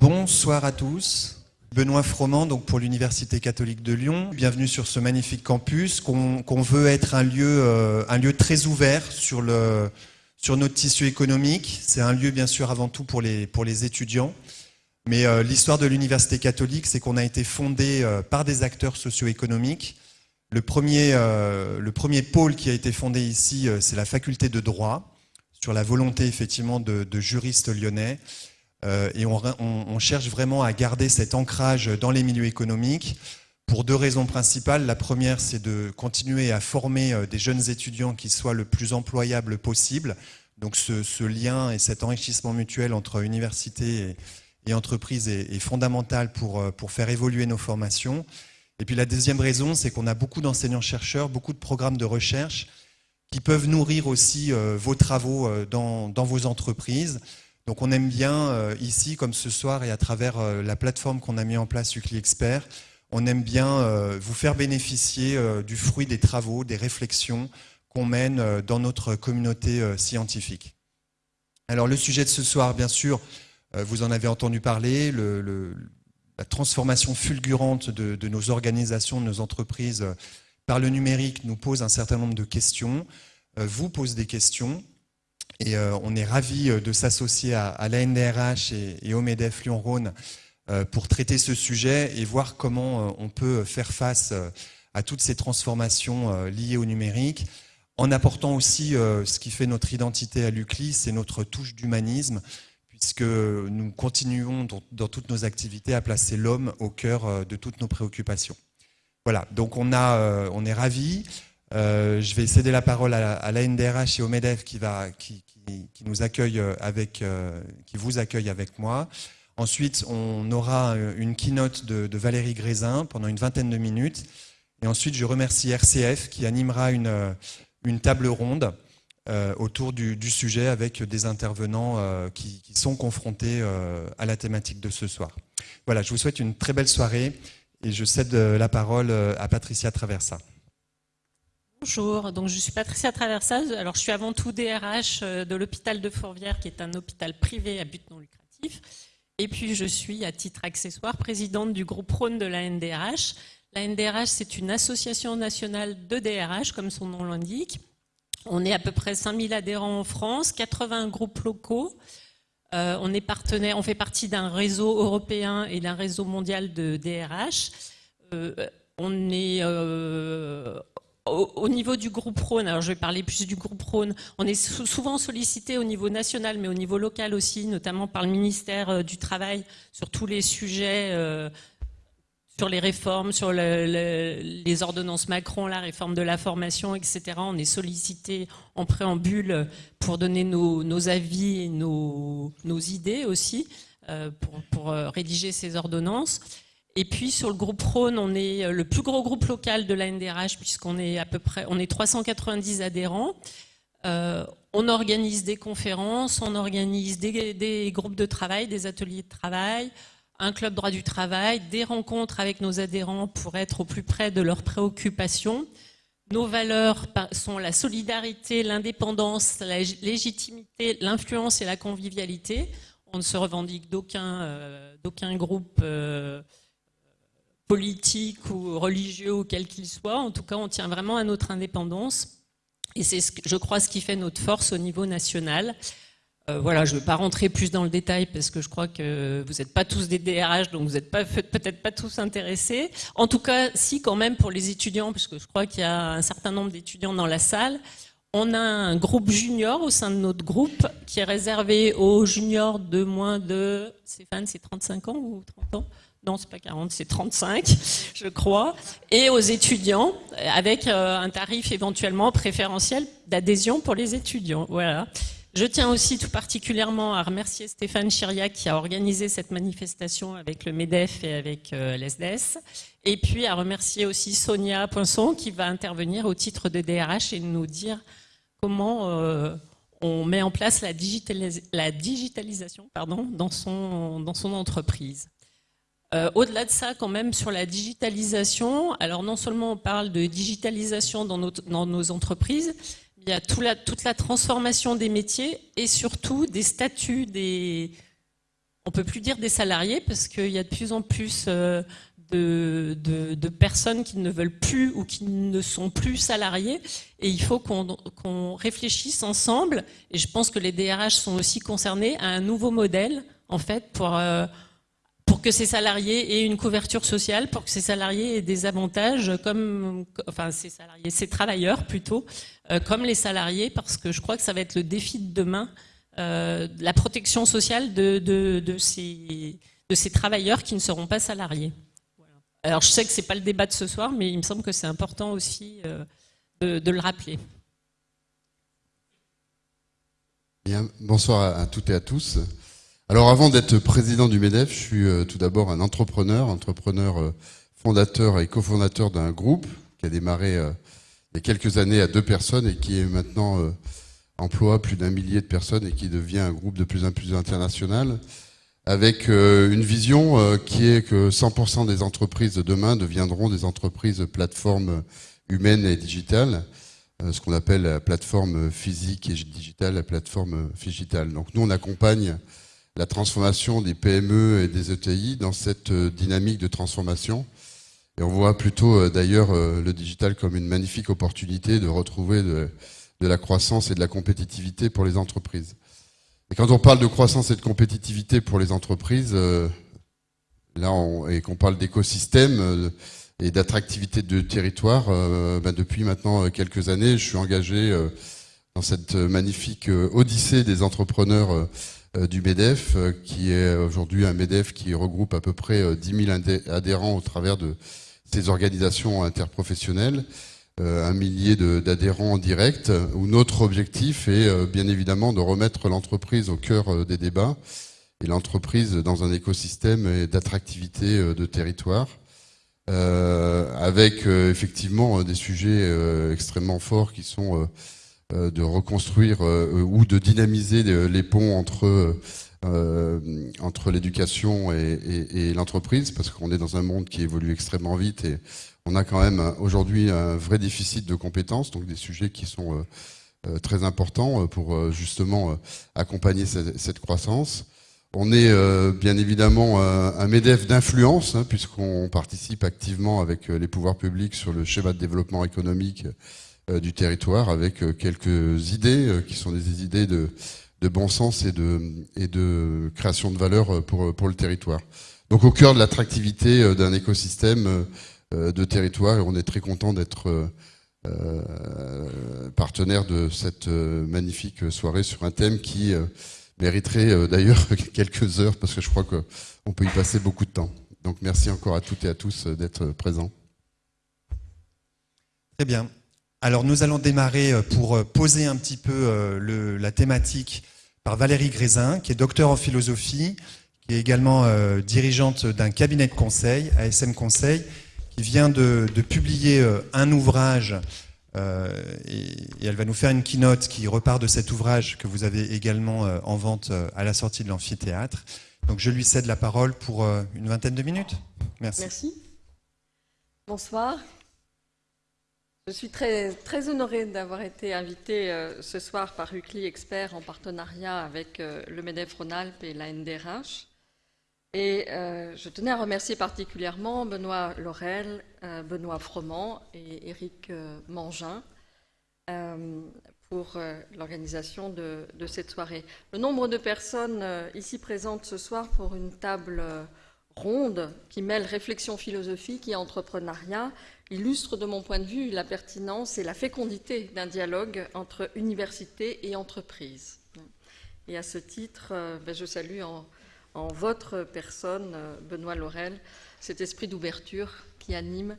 Bonsoir à tous. Benoît Froment, donc pour l'Université catholique de Lyon. Bienvenue sur ce magnifique campus qu'on veut être un lieu, euh, un lieu très ouvert sur, le, sur notre tissu économique. C'est un lieu bien sûr avant tout pour les, pour les étudiants. Mais euh, l'histoire de l'Université catholique, c'est qu'on a été fondé euh, par des acteurs socio-économiques. Le premier, le premier pôle qui a été fondé ici, c'est la faculté de droit, sur la volonté effectivement de, de juristes lyonnais. Euh, et on, cherche vraiment à garder cet ancrage dans les milieux économiques pour deux raisons principales. La première, c'est de continuer à former euh, des jeunes étudiants qui soient le plus employables possible. Donc ce, lien et cet enrichissement mutuel entre université et, entreprise est, fondamental pour, euh, pour faire évoluer nos formations. Et puis la deuxième raison, c'est qu'on a beaucoup d'enseignants-chercheurs, beaucoup de programmes de recherche qui peuvent nourrir aussi vos travaux dans vos entreprises. Donc on aime bien euh, ici, comme ce soir, et à travers euh, la plateforme qu'on a mis en place, UCLI Expert, on aime bien euh, vous faire bénéficier du fruit des travaux, des réflexions qu'on mène dans notre communauté scientifique. Alors le sujet de ce soir, bien sûr, vous en avez entendu parler, la transformation fulgurante de, de, nos organisations, de nos entreprises par le numérique nous pose un certain nombre de questions, vous pose des questions, et euh, on est ravis euh, de s'associer à, à l'ANDRH et, au MEDEF Lyon-Rhône euh, pour traiter ce sujet et voir comment on peut faire face à toutes ces transformations liées au numérique, en apportant aussi ce qui fait notre identité à l'UCLI, c'est notre touche d'humanisme, puisque nous continuons dans, toutes nos activités à placer l'homme au cœur de toutes nos préoccupations. Voilà, donc on, a, on est ravis. Euh, je vais céder la parole à, l'ANDRH et au MEDEF qui, nous accueille avec, euh, qui vous accueille avec moi. Ensuite, on aura une keynote de, Valérie Grézin pendant une vingtaine de minutes. Et ensuite, je remercie RCF qui animera une, table ronde euh, autour du, sujet avec des intervenants qui, sont confrontés à la thématique de ce soir. Voilà, je vous souhaite une très belle soirée et je cède la parole à Patricia Traversa. Bonjour, donc je suis Patricia Traversa. Alors je suis avant tout DRH euh, de l'hôpital de Fourvière, qui est un hôpital privé à but non lucratif. Et puis je suis, à titre accessoire, présidente du groupe Rhône de la NDRH. La NDRH, c'est une association nationale de DRH, comme son nom l'indique. On est à peu près 5000 adhérents en France, 80 groupes locaux. Euh, on est partenaire, on fait partie d'un réseau européen et d'un réseau mondial de DRH. Euh, on est au, niveau du groupe Rhône, alors je vais parler plus du groupe Rhône, on est souvent sollicité au niveau national, mais au niveau local aussi, notamment par le ministère euh, du Travail, sur tous les sujets, euh, sur les réformes, sur les ordonnances Macron, la réforme de la formation, etc. On est sollicité en préambule pour donner nos, avis et nos, idées aussi, euh, pour rédiger ces ordonnances. Et puis sur le groupe Rhône, on est euh, le plus gros groupe local de la NDRH puisqu'on est à peu près, on est 390 adhérents. Euh, on organise des conférences, on organise des, groupes de travail, des ateliers de travail, un club droit du travail, des rencontres avec nos adhérents pour être au plus près de leurs préoccupations. Nos valeurs sont la solidarité, l'indépendance, la légitimité, l'influence et la convivialité. On ne se revendique d'aucun euh, groupe politique ou religieux ou quel qu'il soit. En tout cas, on tient vraiment à notre indépendance. Et c'est, je crois, ce qui fait notre force au niveau national. Euh, voilà, je ne vais pas rentrer plus dans le détail parce que je crois que vous n'êtes pas tous des DRH, donc vous n'êtes peut-être pas tous intéressés. En tout cas, si quand même pour les étudiants, parce que je crois qu'il y a un certain nombre d'étudiants dans la salle, on a un groupe junior au sein de notre groupe qui est réservé aux juniors de moins de, Stéphane, c'est 35 ans ou 30 ans? Non, c'est pas 40, c'est 35, je crois, et aux étudiants, avec euh, un tarif éventuellement préférentiel d'adhésion pour les étudiants. Voilà. Je tiens aussi tout particulièrement à remercier Stéphane Chiriac qui a organisé cette manifestation avec le MEDEF et avec euh, l'ESDES. Et puis à remercier aussi Sonia Poinçon qui va intervenir au titre de DRH et nous dire comment euh, on met en place la, digitalisation pardon, dans son entreprise. Euh, au-delà de ça, quand même, sur la digitalisation, alors non seulement on parle de digitalisation dans nos, entreprises, il y a toute la transformation des métiers et surtout des statuts des, on peut plus dire des salariés parce qu'il y a de plus en plus de, de, personnes qui ne veulent plus ou qui ne sont plus salariés. Et il faut qu'on réfléchisse ensemble, et je pense que les DRH sont aussi concernés, à un nouveau modèle, en fait, pour pour que ces salariés aient une couverture sociale, pour que ces salariés aient des avantages comme, enfin ces salariés, ces travailleurs plutôt, euh, comme les salariés, parce que je crois que ça va être le défi de demain, euh, la protection sociale de, ces, travailleurs qui ne seront pas salariés. Alors je sais que c'est pas le débat de ce soir, mais il me semble que c'est important aussi euh, de, le rappeler. Bonsoir à toutes et à tous. Alors avant d'être président du MEDEF, je suis euh, tout d'abord un entrepreneur, entrepreneur euh, fondateur et cofondateur d'un groupe qui a démarré euh, il y a quelques années à deux personnes et qui est maintenant emploie plus d'un millier de personnes et qui devient un groupe de plus en plus international avec une vision qui est que 100% des entreprises de demain deviendront des entreprises plateformes humaines et digitales, ce qu'on appelle la plateforme physique et digitale, la plateforme digitale. Donc nous on accompagne la transformation des PME et des ETI dans cette euh, dynamique de transformation. Et on voit plutôt euh, d'ailleurs euh, le digital comme une magnifique opportunité de retrouver de, la croissance et de la compétitivité pour les entreprises. Et quand on parle de croissance et de compétitivité pour les entreprises, là, et qu'on parle d'écosystème et d'attractivité de territoire, ben, depuis maintenant quelques années, je suis engagé dans cette magnifique odyssée des entrepreneurs du MEDEF, euh, qui est aujourd'hui un MEDEF qui regroupe à peu près 10 euh, 000 adhérents au travers de ces organisations interprofessionnelles, un millier d'adhérents en direct, où notre objectif est bien évidemment de remettre l'entreprise au cœur des débats et l'entreprise dans un écosystème d'attractivité de territoire. avec effectivement des sujets extrêmement forts qui sont euh, de reconstruire euh, ou de dynamiser les ponts entre euh, entre l'éducation et, l'entreprise, parce qu'on est dans un monde qui évolue extrêmement vite et on a quand même aujourd'hui un vrai déficit de compétences, donc des sujets qui sont très importants pour justement accompagner cette, croissance. On est bien évidemment un MEDEF d'influence, hein, puisqu'on participe activement avec les pouvoirs publics sur le schéma de développement économique euh, du territoire avec euh, quelques idées euh, qui sont des idées de, bon sens et de, et de création de valeur pour, pour le territoire. Donc au cœur de l'attractivité d'un écosystème de territoire, on est très content d'être partenaire de cette magnifique soirée sur un thème qui mériterait d'ailleurs quelques heures parce que je crois qu'on peut y passer beaucoup de temps. Donc merci encore à toutes et à tous d'être présents. Très bien. Alors nous allons démarrer euh, pour euh, poser un petit peu euh, la thématique par Valérie Grézin, qui est docteur en philosophie, qui est également dirigeante d'un cabinet de conseil, ASM Conseil, qui vient de, publier un ouvrage et, elle va nous faire une keynote qui repart de cet ouvrage que vous avez également en vente à la sortie de l'amphithéâtre. Donc je lui cède la parole pour une vingtaine de minutes. Merci. Merci. Bonsoir. Je suis très, très honorée d'avoir été invitée euh, ce soir par UCLI Expert en partenariat avec euh, le MEDEF Rhône-Alpes et la NDRH. Et euh, je tenais à remercier particulièrement Benoît Laurel, Benoît Froment et Éric Mangin pour l'organisation de, de, cette soirée. Le nombre de personnes ici présentes ce soir pour une table ronde qui mêle réflexion philosophique et entrepreneuriat illustre de mon point de vue la pertinence et la fécondité d'un dialogue entre université et entreprise. Et à ce titre, euh, ben, je salue en, votre personne, euh, Benoît Laurel, cet esprit d'ouverture qui anime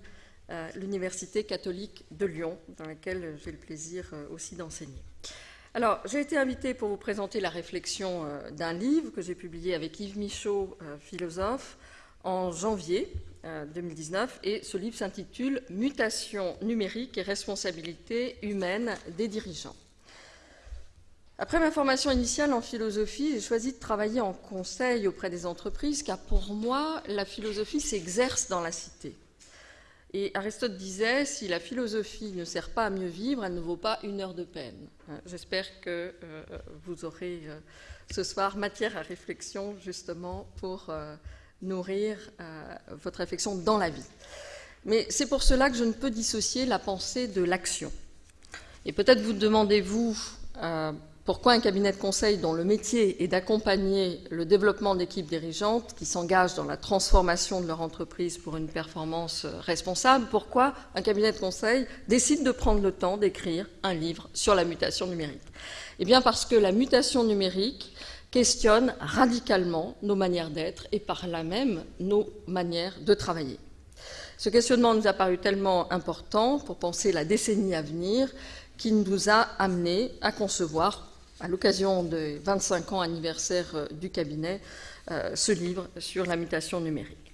euh, l'Université catholique de Lyon, dans laquelle j'ai le plaisir aussi d'enseigner. Alors, j'ai été invitée pour vous présenter la réflexion d'un livre que j'ai publié avec Yves Michaud, philosophe, en janvier 2019 euh, et ce livre s'intitule Mutation numérique et responsabilité humaine des dirigeants. Après ma formation initiale en philosophie, j'ai choisi de travailler en conseil auprès des entreprises car pour moi, la philosophie s'exerce dans la cité. Et Aristote disait, si la philosophie ne sert pas à mieux vivre, elle ne vaut pas une heure de peine. J'espère que euh, vous aurez euh, ce soir matière à réflexion justement pour euh, nourrir euh, votre réflexion dans la vie. Mais c'est pour cela que je ne peux dissocier la pensée de l'action. Et peut-être vous demandez-vous euh, pourquoi un cabinet de conseil dont le métier est d'accompagner le développement d'équipes dirigeantes qui s'engagent dans la transformation de leur entreprise pour une performance responsable, pourquoi un cabinet de conseil décide de prendre le temps d'écrire un livre sur la mutation numérique? Eh bien parce que la mutation numérique questionne radicalement nos manières d'être et par là même nos manières de travailler. Ce questionnement nous a paru tellement important pour penser la décennie à venir qu'il nous a amené à concevoir, à l'occasion des 25 ans anniversaire euh, du cabinet, euh, ce livre sur la mutation numérique.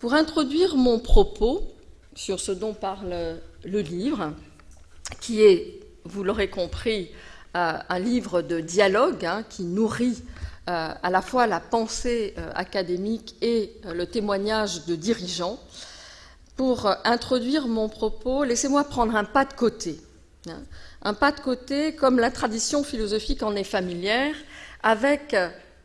Pour introduire mon propos sur ce dont parle le livre, qui est, vous l'aurez compris, euh, un livre de dialogue hein, qui nourrit à la fois la pensée académique et le témoignage de dirigeants, pour introduire mon propos, laissez-moi prendre un pas de côté. Hein. Un pas de côté comme la tradition philosophique en est familière, avec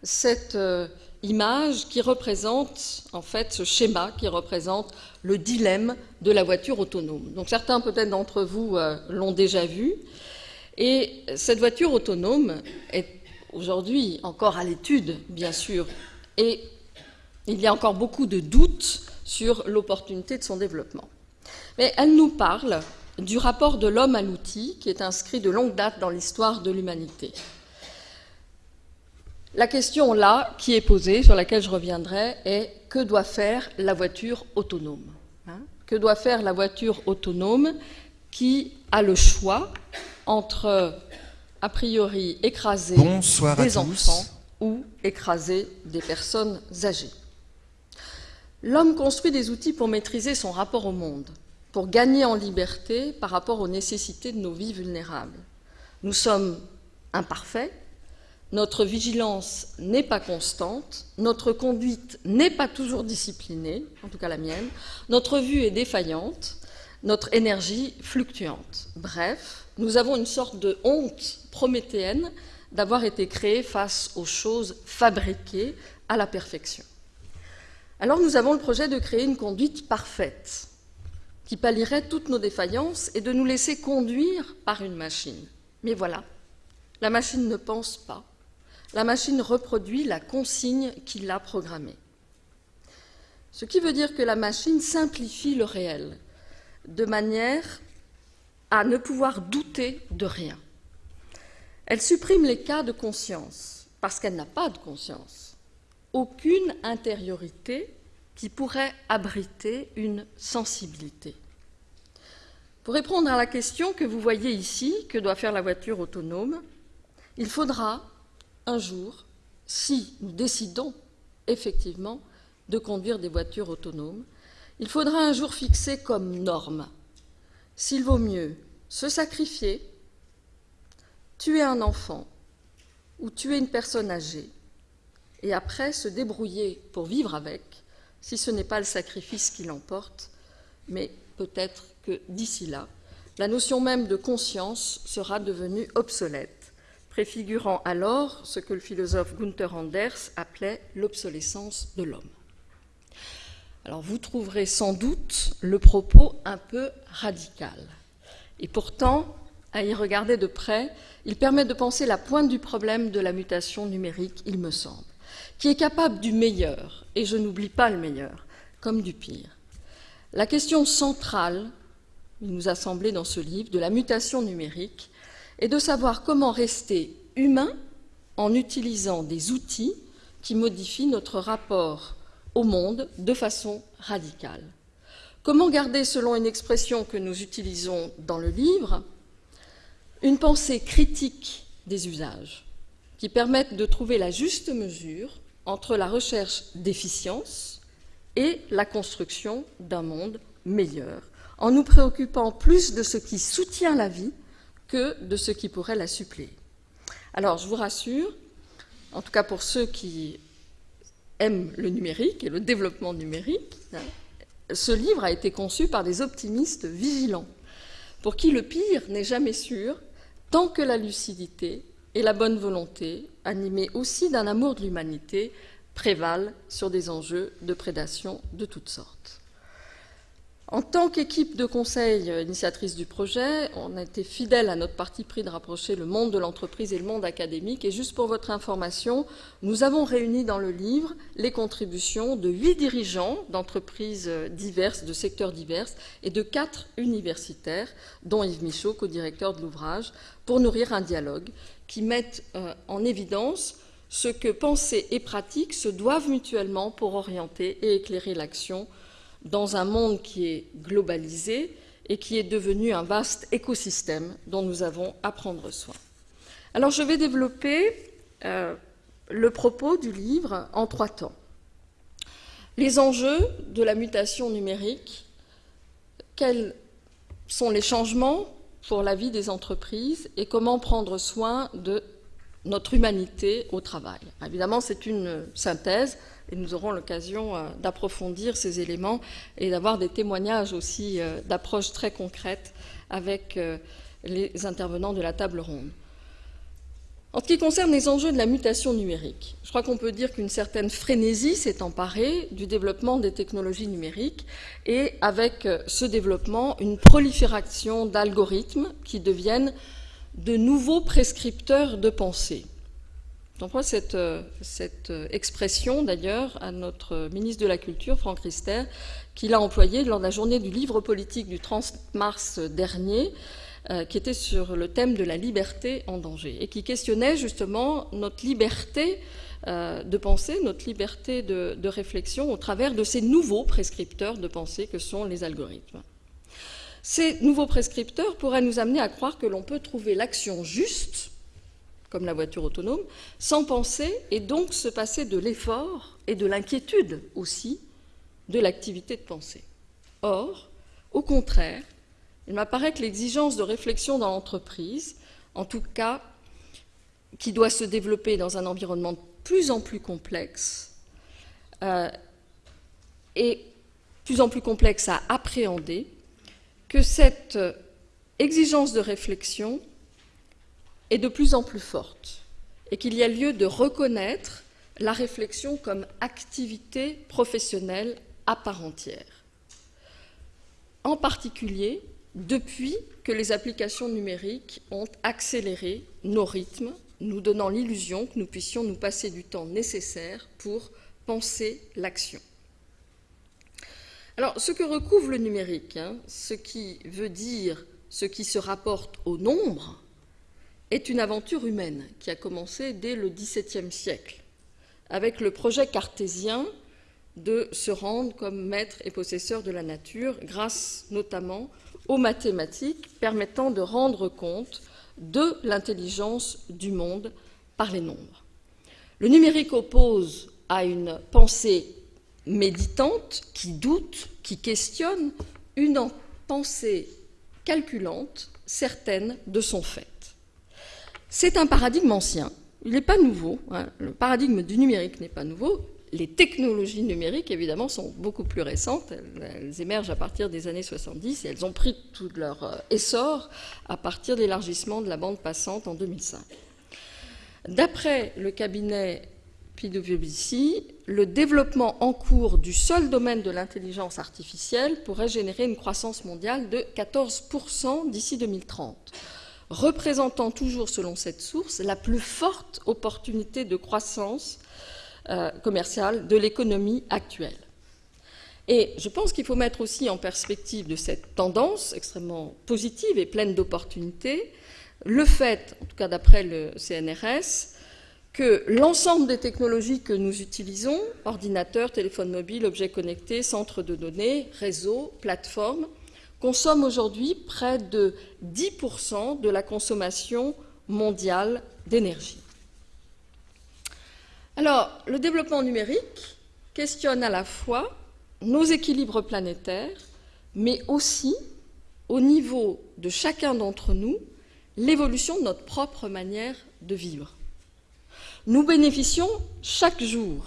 cette euh, image qui représente, en fait, ce schéma qui représente le dilemme de la voiture autonome. Donc certains peut-être d'entre vous euh, l'ont déjà vu. Et cette voiture autonome est aujourd'hui encore à l'étude, bien sûr, et il y a encore beaucoup de doutes sur l'opportunité de son développement. Mais elle nous parle du rapport de l'homme à l'outil qui est inscrit de longue date dans l'histoire de l'humanité. La question là qui est posée, sur laquelle je reviendrai, est que doit faire la voiture autonome? Hein? Que doit faire la voiture autonome qui a le choix entre, a priori, écraser des enfants ou écraser des personnes âgées L'homme construit des outils pour maîtriser son rapport au monde, pour gagner en liberté par rapport aux nécessités de nos vies vulnérables. Nous sommes imparfaits, notre vigilance n'est pas constante, notre conduite n'est pas toujours disciplinée, en tout cas la mienne, notre vue est défaillante, notre énergie fluctuante. Bref, nous avons une sorte de honte prométhéenne d'avoir été créés face aux choses fabriquées à la perfection. Alors nous avons le projet de créer une conduite parfaite qui pallierait toutes nos défaillances et de nous laisser conduire par une machine. Mais voilà, la machine ne pense pas. La machine reproduit la consigne qui l'a programmée. Ce qui veut dire que la machine simplifie le réel de manière à ne pouvoir douter de rien. Elle supprime les cas de conscience parce qu'elle n'a pas de conscience aucune intériorité qui pourrait abriter une sensibilité. Pour répondre à la question que vous voyez ici, que doit faire la voiture autonome, il faudra un jour, si nous décidons effectivement de conduire des voitures autonomes, il faudra un jour fixer comme norme s'il vaut mieux se sacrifier, tuer un enfant ou tuer une personne âgée et après se débrouiller pour vivre avec, si ce n'est pas le sacrifice qui l'emporte, mais peut-être que d'ici là, la notion même de conscience sera devenue obsolète, préfigurant alors ce que le philosophe Gunther Anders appelait l'obsolescence de l'homme. Alors vous trouverez sans doute le propos un peu radical. Et pourtant, à y regarder de près, il permet de penser la pointe du problème de la mutation numérique, il me semble qui est capable du meilleur, et je n'oublie pas le meilleur, comme du pire. La question centrale, il nous a semblé dans ce livre, de la mutation numérique, est de savoir comment rester humain en utilisant des outils qui modifient notre rapport au monde de façon radicale. Comment garder, selon une expression que nous utilisons dans le livre, une pensée critique des usages qui permettent de trouver la juste mesure entre la recherche d'efficience et la construction d'un monde meilleur, en nous préoccupant plus de ce qui soutient la vie que de ce qui pourrait la suppléer. Alors, je vous rassure, en tout cas pour ceux qui aiment le numérique et le développement numérique, ce livre a été conçu par des optimistes vigilants, pour qui le pire n'est jamais sûr tant que la lucidité et la bonne volonté, animée aussi d'un amour de l'humanité, prévalent sur des enjeux de prédation de toutes sortes. En tant qu'équipe de conseil initiatrice du projet, on a été fidèle à notre parti pris de rapprocher le monde de l'entreprise et le monde académique. Et juste pour votre information, nous avons réuni dans le livre les contributions de huit dirigeants d'entreprises diverses, de secteurs divers, et de quatre universitaires, dont Yves Michaud, co-directeur de l'ouvrage, pour nourrir un dialogue qui mette euh, en évidence ce que pensée et pratique se doivent mutuellement pour orienter et éclairer l'action dans un monde qui est globalisé et qui est devenu un vaste écosystème dont nous avons à prendre soin. Alors je vais développer euh, le propos du livre en trois temps. Les enjeux de la mutation numérique, quels sont les changements pour la vie des entreprises et comment prendre soin de notre humanité au travail. Évidemment, c'est une synthèse nous aurons l'occasion euh, d'approfondir ces éléments et d'avoir des témoignages aussi euh, d'approches très concrètes avec euh, les intervenants de la table ronde. En ce qui concerne les enjeux de la mutation numérique, je crois qu'on peut dire qu'une certaine frénésie s'est emparée du développement des technologies numériques et avec ce développement, une prolifération d'algorithmes qui deviennent de nouveaux prescripteurs de pensée. J'emploie cette, cette expression d'ailleurs à notre ministre de la Culture, Franck Rister, qui l'a employée lors de la journée du livre politique du 30 mars dernier, euh, qui était sur le thème de la liberté en danger et qui questionnait justement notre liberté euh, de pensée, notre liberté de réflexion au travers de ces nouveaux prescripteurs de pensée que sont les algorithmes. Ces nouveaux prescripteurs pourraient nous amener à croire que l'on peut trouver l'action juste, comme la voiture autonome, sans penser et donc se passer de l'effort et de l'inquiétude aussi de l'activité de pensée. Or, au contraire, il m'apparaît que l'exigence de réflexion dans l'entreprise, en tout cas qui doit se développer dans un environnement de plus en plus complexe, euh, et plus en plus complexe à appréhender, que cette exigence de réflexion est de plus en plus forte et qu'il y a lieu de reconnaître la réflexion comme activité professionnelle à part entière. En particulier, depuis que les applications numériques ont accéléré nos rythmes, nous donnant l'illusion que nous puissions nous passer du temps nécessaire pour penser l'action. Alors, ce que recouvre le numérique, hein, ce qui veut dire ce qui se rapporte au nombre, est une aventure humaine qui a commencé dès le XVIIe siècle, avec le projet cartésien de se rendre comme maître et possesseur de la nature, grâce notamment aux mathématiques permettant de rendre compte de l'intelligence du monde par les nombres. Le numérique oppose à une pensée méditante, qui doute, qui questionne, une pensée calculante, certaine de son fait. C'est un paradigme ancien, il n'est pas nouveau, hein. le paradigme du numérique n'est pas nouveau, les technologies numériques, évidemment, sont beaucoup plus récentes. Elles, émergent à partir des années 70 et elles ont pris tout leur euh, essor à partir de l'élargissement de la bande passante en 2005. D'après le cabinet PwC, le développement en cours du seul domaine de l'intelligence artificielle pourrait générer une croissance mondiale de 14% d'ici 2030, représentant toujours, selon cette source, la plus forte opportunité de croissance euh, commerciale de l'économie actuelle. Et je pense qu'il faut mettre aussi en perspective de cette tendance extrêmement positive et pleine d'opportunités le fait, en tout cas d'après le CNRS, que l'ensemble des technologies que nous utilisons, ordinateurs, téléphones mobiles, objets connectés, centres de données, réseaux, plateformes, consomment aujourd'hui près de 10% de la consommation mondiale d'énergie. Alors, le développement numérique questionne à la fois nos équilibres planétaires, mais aussi, au niveau de chacun d'entre nous, l'évolution de notre propre manière de vivre. Nous bénéficions chaque jour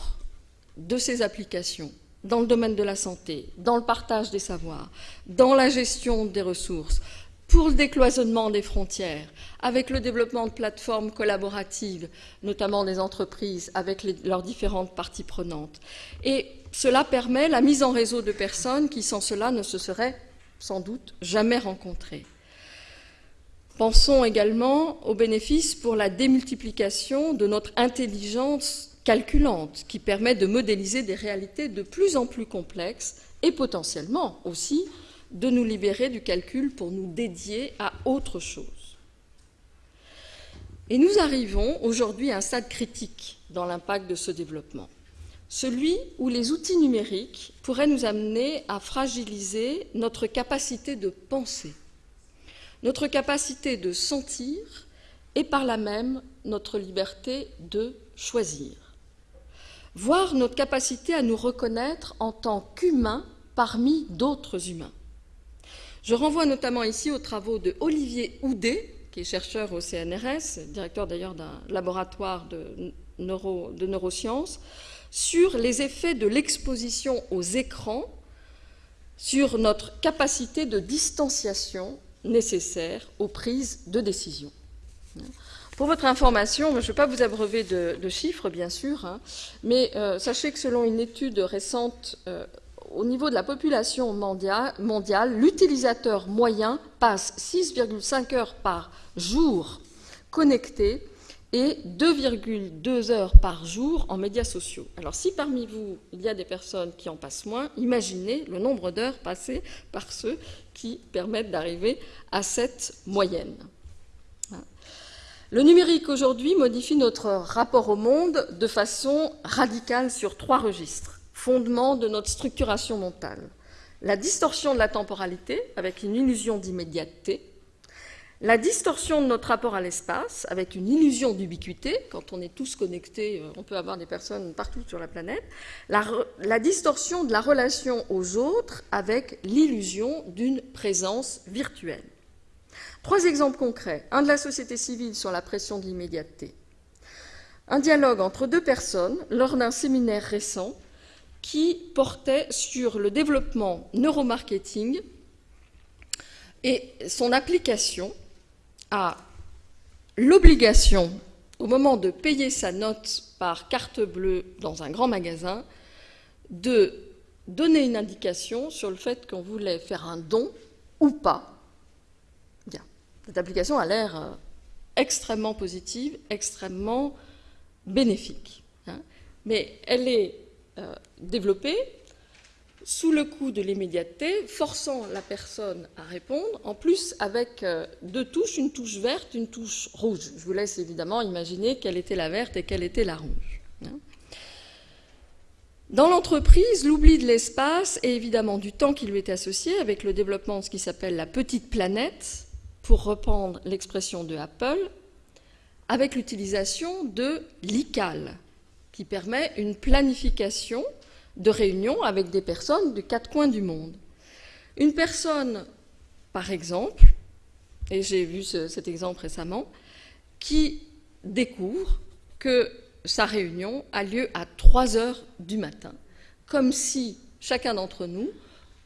de ces applications dans le domaine de la santé, dans le partage des savoirs, dans la gestion des ressources, pour le décloisonnement des frontières, avec le développement de plateformes collaboratives, notamment des entreprises, avec leurs différentes parties prenantes. Et cela permet la mise en réseau de personnes qui, sans cela, ne se seraient sans doute jamais rencontrées. Pensons également aux bénéfices pour la démultiplication de notre intelligence calculante, qui permet de modéliser des réalités de plus en plus complexes et potentiellement aussi de nous libérer du calcul pour nous dédier à autre chose. Et nous arrivons aujourd'hui à un stade critique dans l'impact de ce développement, celui où les outils numériques pourraient nous amener à fragiliser notre capacité de penser, notre capacité de sentir et par là même notre liberté de choisir, voire notre capacité à nous reconnaître en tant qu'humains parmi d'autres humains. Je renvoie notamment ici aux travaux de Olivier Houdet, qui est chercheur au CNRS, directeur d'ailleurs d'un laboratoire de, de neurosciences, sur les effets de l'exposition aux écrans sur notre capacité de distanciation nécessaire aux prises de décision. Pour votre information, je ne vais pas vous abreuver de, chiffres, bien sûr, hein, mais euh, sachez que selon une étude récente euh, au niveau de la population mondiale, l'utilisateur moyen passe 6,5 heures par jour connecté et 2,2 heures par jour en médias sociaux. Alors si parmi vous, il y a des personnes qui en passent moins, imaginez le nombre d'heures passées par ceux qui permettent d'arriver à cette moyenne. Le numérique aujourd'hui modifie notre rapport au monde de façon radicale sur trois registres fondement de notre structuration mentale. La distorsion de la temporalité, avec une illusion d'immédiateté, la distorsion de notre rapport à l'espace, avec une illusion d'ubiquité, quand on est tous connectés, euh, on peut avoir des personnes partout sur la planète, la, la distorsion de la relation aux autres, avec l'illusion d'une présence virtuelle. Trois exemples concrets. Un de la société civile sur la pression de l'immédiateté. Un dialogue entre deux personnes lors d'un séminaire récent qui portait sur le développement neuromarketing et son application à l'obligation, au moment de payer sa note par carte bleue dans un grand magasin, de donner une indication sur le fait qu'on voulait faire un don ou pas. Cette application a l'air euh, extrêmement positive, extrêmement bénéfique. Hein. Mais elle est euh, développée sous le coup de l'immédiateté, forçant la personne à répondre, en plus avec euh, deux touches, une touche verte, une touche rouge. Je vous laisse évidemment imaginer quelle était la verte et quelle était la rouge. Hein. Dans l'entreprise, l'oubli de l'espace et évidemment du temps qui lui est associé avec le développement de ce qui s'appelle la petite planète, pour reprendre l'expression de Apple, avec l'utilisation de l'ICAL, qui permet une planification de réunions avec des personnes de quatre coins du monde. Une personne, par exemple, et j'ai vu cet exemple récemment, qui découvre que sa réunion a lieu à 3 heures du matin, comme si chacun d'entre nous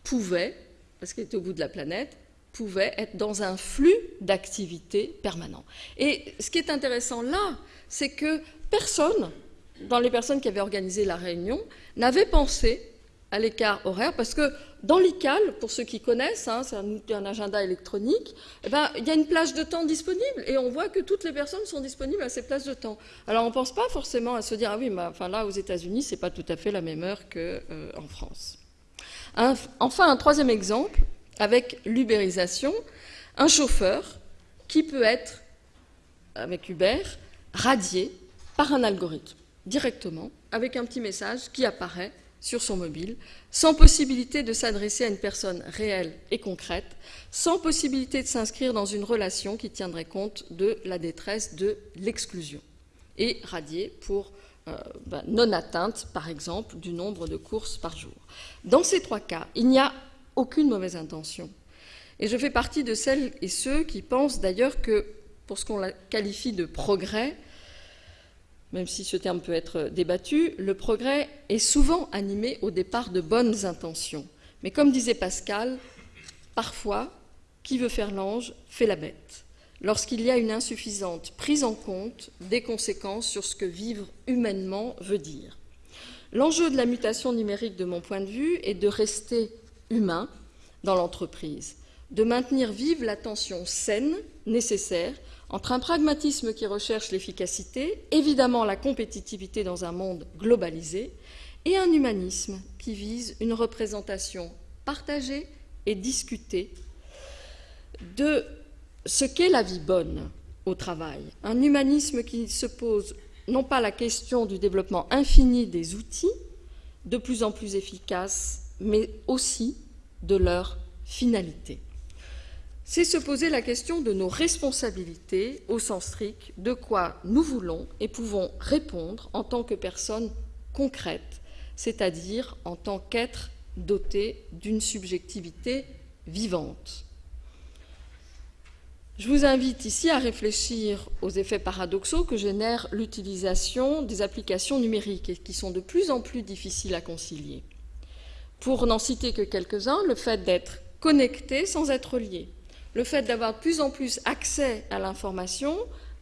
pouvait, parce qu'il était au bout de la planète, pouvait être dans un flux d'activité permanent. Et ce qui est intéressant là, c'est que personne dans les personnes qui avaient organisé la réunion, n'avaient pensé à l'écart horaire, parce que dans l'ICAL, pour ceux qui connaissent, hein, c'est un, agenda électronique, eh ben, il y a une plage de temps disponible, et on voit que toutes les personnes sont disponibles à ces plages de temps. Alors on ne pense pas forcément à se dire, ah oui, mais enfin, là, aux États-Unis, ce n'est pas tout à fait la même heure qu'en euh, France. enfin, un troisième exemple, avec l'ubérisation, un chauffeur qui peut être, avec Uber, radié par un algorithme directement avec un petit message qui apparaît sur son mobile, sans possibilité de s'adresser à une personne réelle et concrète, sans possibilité de s'inscrire dans une relation qui tiendrait compte de la détresse, de l'exclusion, et radié pour euh, ben, non-atteinte, par exemple, du nombre de courses par jour. Dans ces trois cas, il n'y a aucune mauvaise intention. Et je fais partie de celles et ceux qui pensent d'ailleurs que, pour ce qu'on qualifie de progrès, même si ce terme peut être débattu, le progrès est souvent animé au départ de bonnes intentions. Mais comme disait Pascal, parfois, qui veut faire l'ange fait la bête lorsqu'il y a une insuffisante prise en compte des conséquences sur ce que vivre humainement veut dire. L'enjeu de la mutation numérique, de mon point de vue, est de rester humain dans l'entreprise, de maintenir vive la tension saine, nécessaire, entre un pragmatisme qui recherche l'efficacité, évidemment la compétitivité dans un monde globalisé, et un humanisme qui vise une représentation partagée et discutée de ce qu'est la vie bonne au travail. Un humanisme qui se pose non pas la question du développement infini des outils, de plus en plus efficaces, mais aussi de leur finalité. C'est se poser la question de nos responsabilités au sens strict, de quoi nous voulons et pouvons répondre en tant que personnes concrètes, c'est-à-dire en tant qu'êtres dotés d'une subjectivité vivante. Je vous invite ici à réfléchir aux effets paradoxaux que génère l'utilisation des applications numériques et qui sont de plus en plus difficiles à concilier. Pour n'en citer que quelques-uns, le fait d'être connecté sans être lié, le fait d'avoir de plus en plus accès à l'information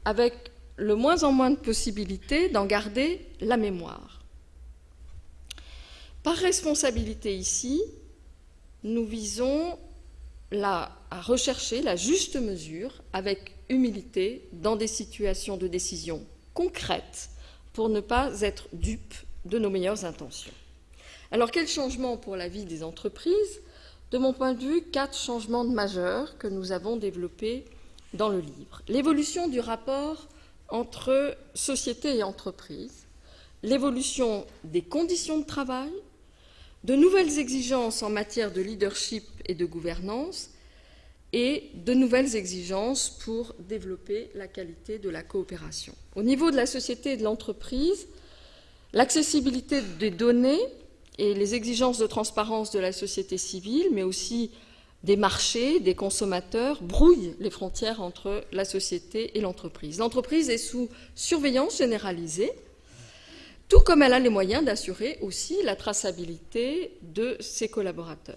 avec le moins en moins de possibilités d'en garder la mémoire. Par responsabilité ici, nous visons à rechercher la juste mesure avec humilité dans des situations de décision concrètes pour ne pas être dupe de nos meilleures intentions. Alors quel changement pour la vie des entreprises? De mon point de vue, quatre changements majeurs que nous avons développés dans le livre. L'évolution du rapport entre société et entreprise, l'évolution des conditions de travail, de nouvelles exigences en matière de leadership et de gouvernance, et de nouvelles exigences pour développer la qualité de la coopération. Au niveau de la société et de l'entreprise, l'accessibilité des données et les exigences de transparence de la société civile, mais aussi des marchés, des consommateurs, brouillent les frontières entre la société et l'entreprise. L'entreprise est sous surveillance généralisée, tout comme elle a les moyens d'assurer aussi la traçabilité de ses collaborateurs.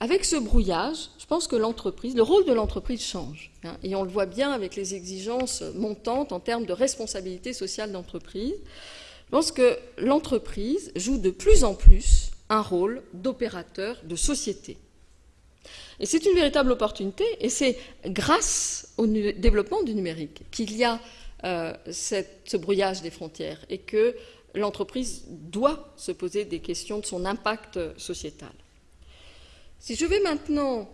Avec ce brouillage, je pense que l'entreprise, le rôle de l'entreprise change. Hein, et on le voit bien avec les exigences montantes en termes de responsabilité sociale d'entreprise. Je pense que l'entreprise joue de plus en plus un rôle d'opérateur de société. Et c'est une véritable opportunité, et c'est grâce au développement du numérique qu'il y a euh, ce brouillage des frontières et que l'entreprise doit se poser des questions de son impact sociétal. Si je vais maintenant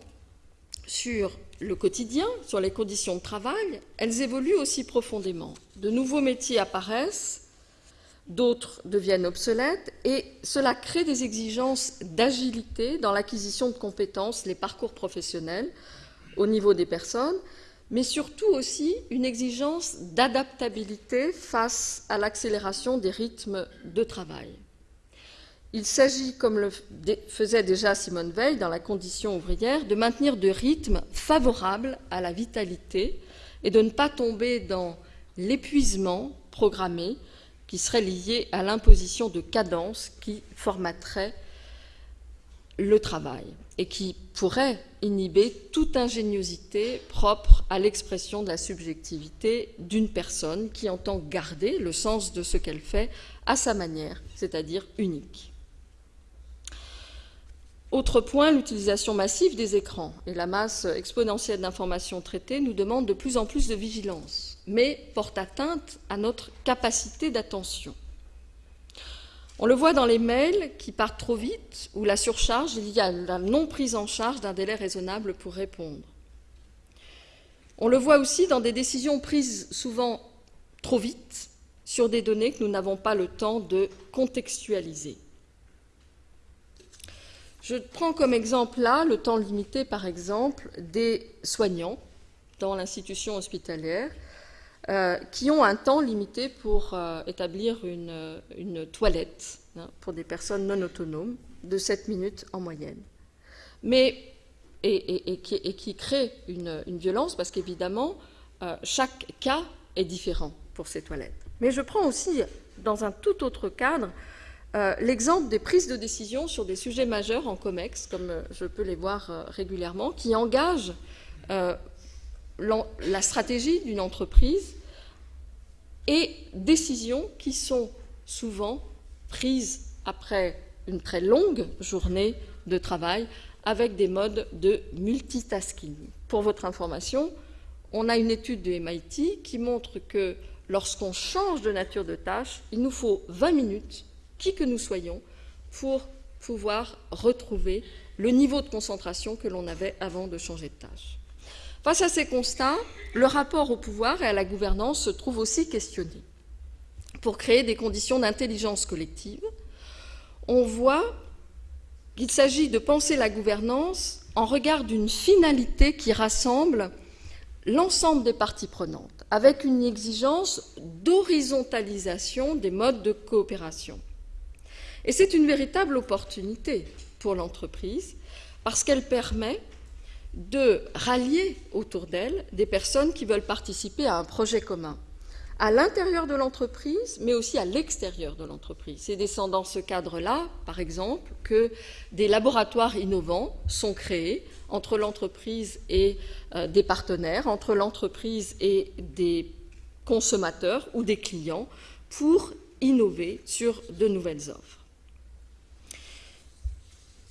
sur le quotidien, sur les conditions de travail, elles évoluent aussi profondément. De nouveaux métiers apparaissent, d'autres deviennent obsolètes, et cela crée des exigences d'agilité dans l'acquisition de compétences, les parcours professionnels au niveau des personnes, mais surtout aussi une exigence d'adaptabilité face à l'accélération des rythmes de travail. Il s'agit, comme le faisait déjà Simone Veil dans la condition ouvrière, de maintenir de rythmes favorables à la vitalité et de ne pas tomber dans l'épuisement programmé qui serait lié à l'imposition de cadences qui formaterait le travail et qui pourrait inhiber toute ingéniosité propre à l'expression de la subjectivité d'une personne qui entend garder le sens de ce qu'elle fait à sa manière, c'est-à-dire unique. Autre point, l'utilisation massive des écrans et la masse exponentielle d'informations traitées nous demande de plus en plus de vigilance, mais porte atteinte à notre capacité d'attention. On le voit dans les mails qui partent trop vite, ou la surcharge, il y a la non prise en charge d'un délai raisonnable pour répondre. On le voit aussi dans des décisions prises souvent trop vite sur des données que nous n'avons pas le temps de contextualiser. Je prends comme exemple là le temps limité, par exemple, des soignants dans l'institution hospitalière euh, qui ont un temps limité pour euh, établir une, toilette hein, pour des personnes non autonomes de 7 minutes en moyenne. Mais, et, qui, crée une, violence parce qu'évidemment, euh, chaque cas est différent pour ces toilettes. Mais je prends aussi, dans un tout autre cadre, euh, l'exemple des prises de décision sur des sujets majeurs en COMEX, comme euh, je peux les voir euh, régulièrement, qui engagent la stratégie d'une entreprise et décisions qui sont souvent prises après une très longue journée de travail avec des modes de multitasking. Pour votre information, on a une étude de MIT qui montre que lorsqu'on change de nature de tâche, il nous faut 20 minutes, qui que nous soyons, pour pouvoir retrouver le niveau de concentration que l'on avait avant de changer de tâche. Face à ces constats, le rapport au pouvoir et à la gouvernance se trouve aussi questionné. Pour créer des conditions d'intelligence collective, on voit qu'il s'agit de penser la gouvernance en regard d'une finalité qui rassemble l'ensemble des parties prenantes, avec une exigence d'horizontalisation des modes de coopération. Et c'est une véritable opportunité pour l'entreprise, parce qu'elle permet de rallier autour d'elle des personnes qui veulent participer à un projet commun à l'intérieur de l'entreprise, mais aussi à l'extérieur de l'entreprise. C'est dans ce cadre-là, par exemple, que des laboratoires innovants sont créés entre l'entreprise et euh, des partenaires, entre l'entreprise et des consommateurs ou des clients pour innover sur de nouvelles offres.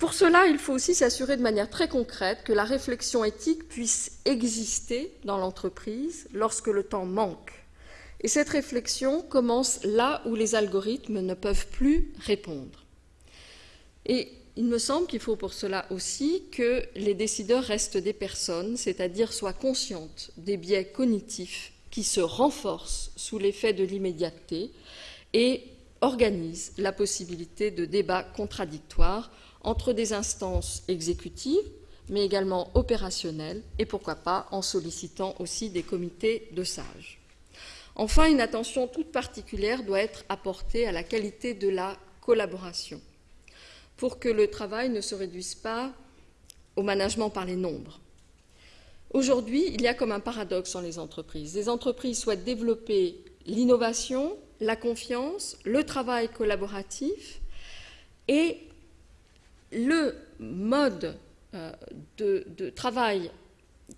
Pour cela, il faut aussi s'assurer de manière très concrète que la réflexion éthique puisse exister dans l'entreprise lorsque le temps manque et cette réflexion commence là où les algorithmes ne peuvent plus répondre. Et il me semble qu'il faut pour cela aussi que les décideurs restent des personnes, c'est-à-dire soient conscientes des biais cognitifs qui se renforcent sous l'effet de l'immédiateté et organisent la possibilité de débats contradictoires entre des instances exécutives, mais également opérationnelles, et pourquoi pas en sollicitant aussi des comités de sages. Enfin, une attention toute particulière doit être apportée à la qualité de la collaboration pour que le travail ne se réduise pas au management par les nombres. Aujourd'hui, il y a comme un paradoxe dans les entreprises. Les entreprises souhaitent développer l'innovation, la confiance, le travail collaboratif et le mode euh, de, travail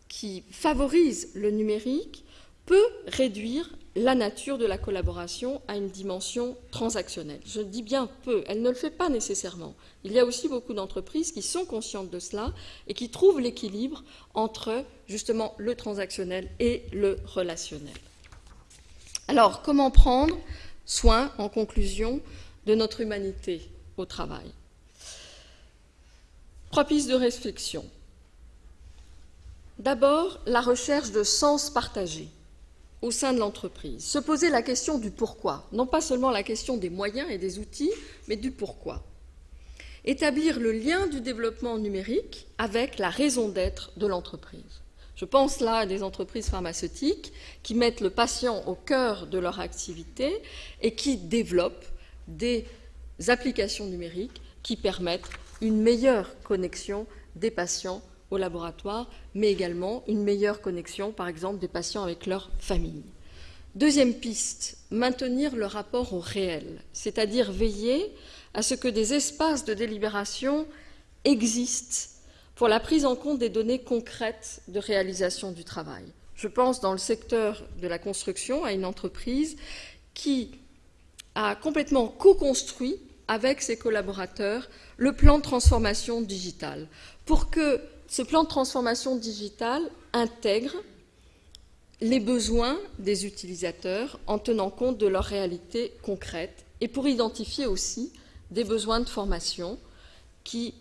qui favorise le numérique peut réduire la nature de la collaboration a une dimension transactionnelle. Je dis bien peu, elle ne le fait pas nécessairement. Il y a aussi beaucoup d'entreprises qui sont conscientes de cela et qui trouvent l'équilibre entre justement le transactionnel et le relationnel. Alors, comment prendre soin, en conclusion, de notre humanité au travail? Trois pistes de réflexion. D'abord, la recherche de sens partagé au sein de l'entreprise. Se poser la question du pourquoi, non pas seulement la question des moyens et des outils, mais du pourquoi. Établir le lien du développement numérique avec la raison d'être de l'entreprise. Je pense là à des entreprises pharmaceutiques qui mettent le patient au cœur de leur activité et qui développent des applications numériques qui permettent une meilleure connexion des patients au laboratoire, mais également une meilleure connexion, par exemple, des patients avec leur famille. Deuxième piste, maintenir le rapport au réel, c'est-à-dire veiller à ce que des espaces de délibération existent pour la prise en compte des données concrètes de réalisation du travail. Je pense dans le secteur de la construction à une entreprise qui a complètement co-construit avec ses collaborateurs le plan de transformation digitale. Pour que ce plan de transformation digitale intègre les besoins des utilisateurs en tenant compte de leur réalité concrète et pour identifier aussi des besoins de formation qui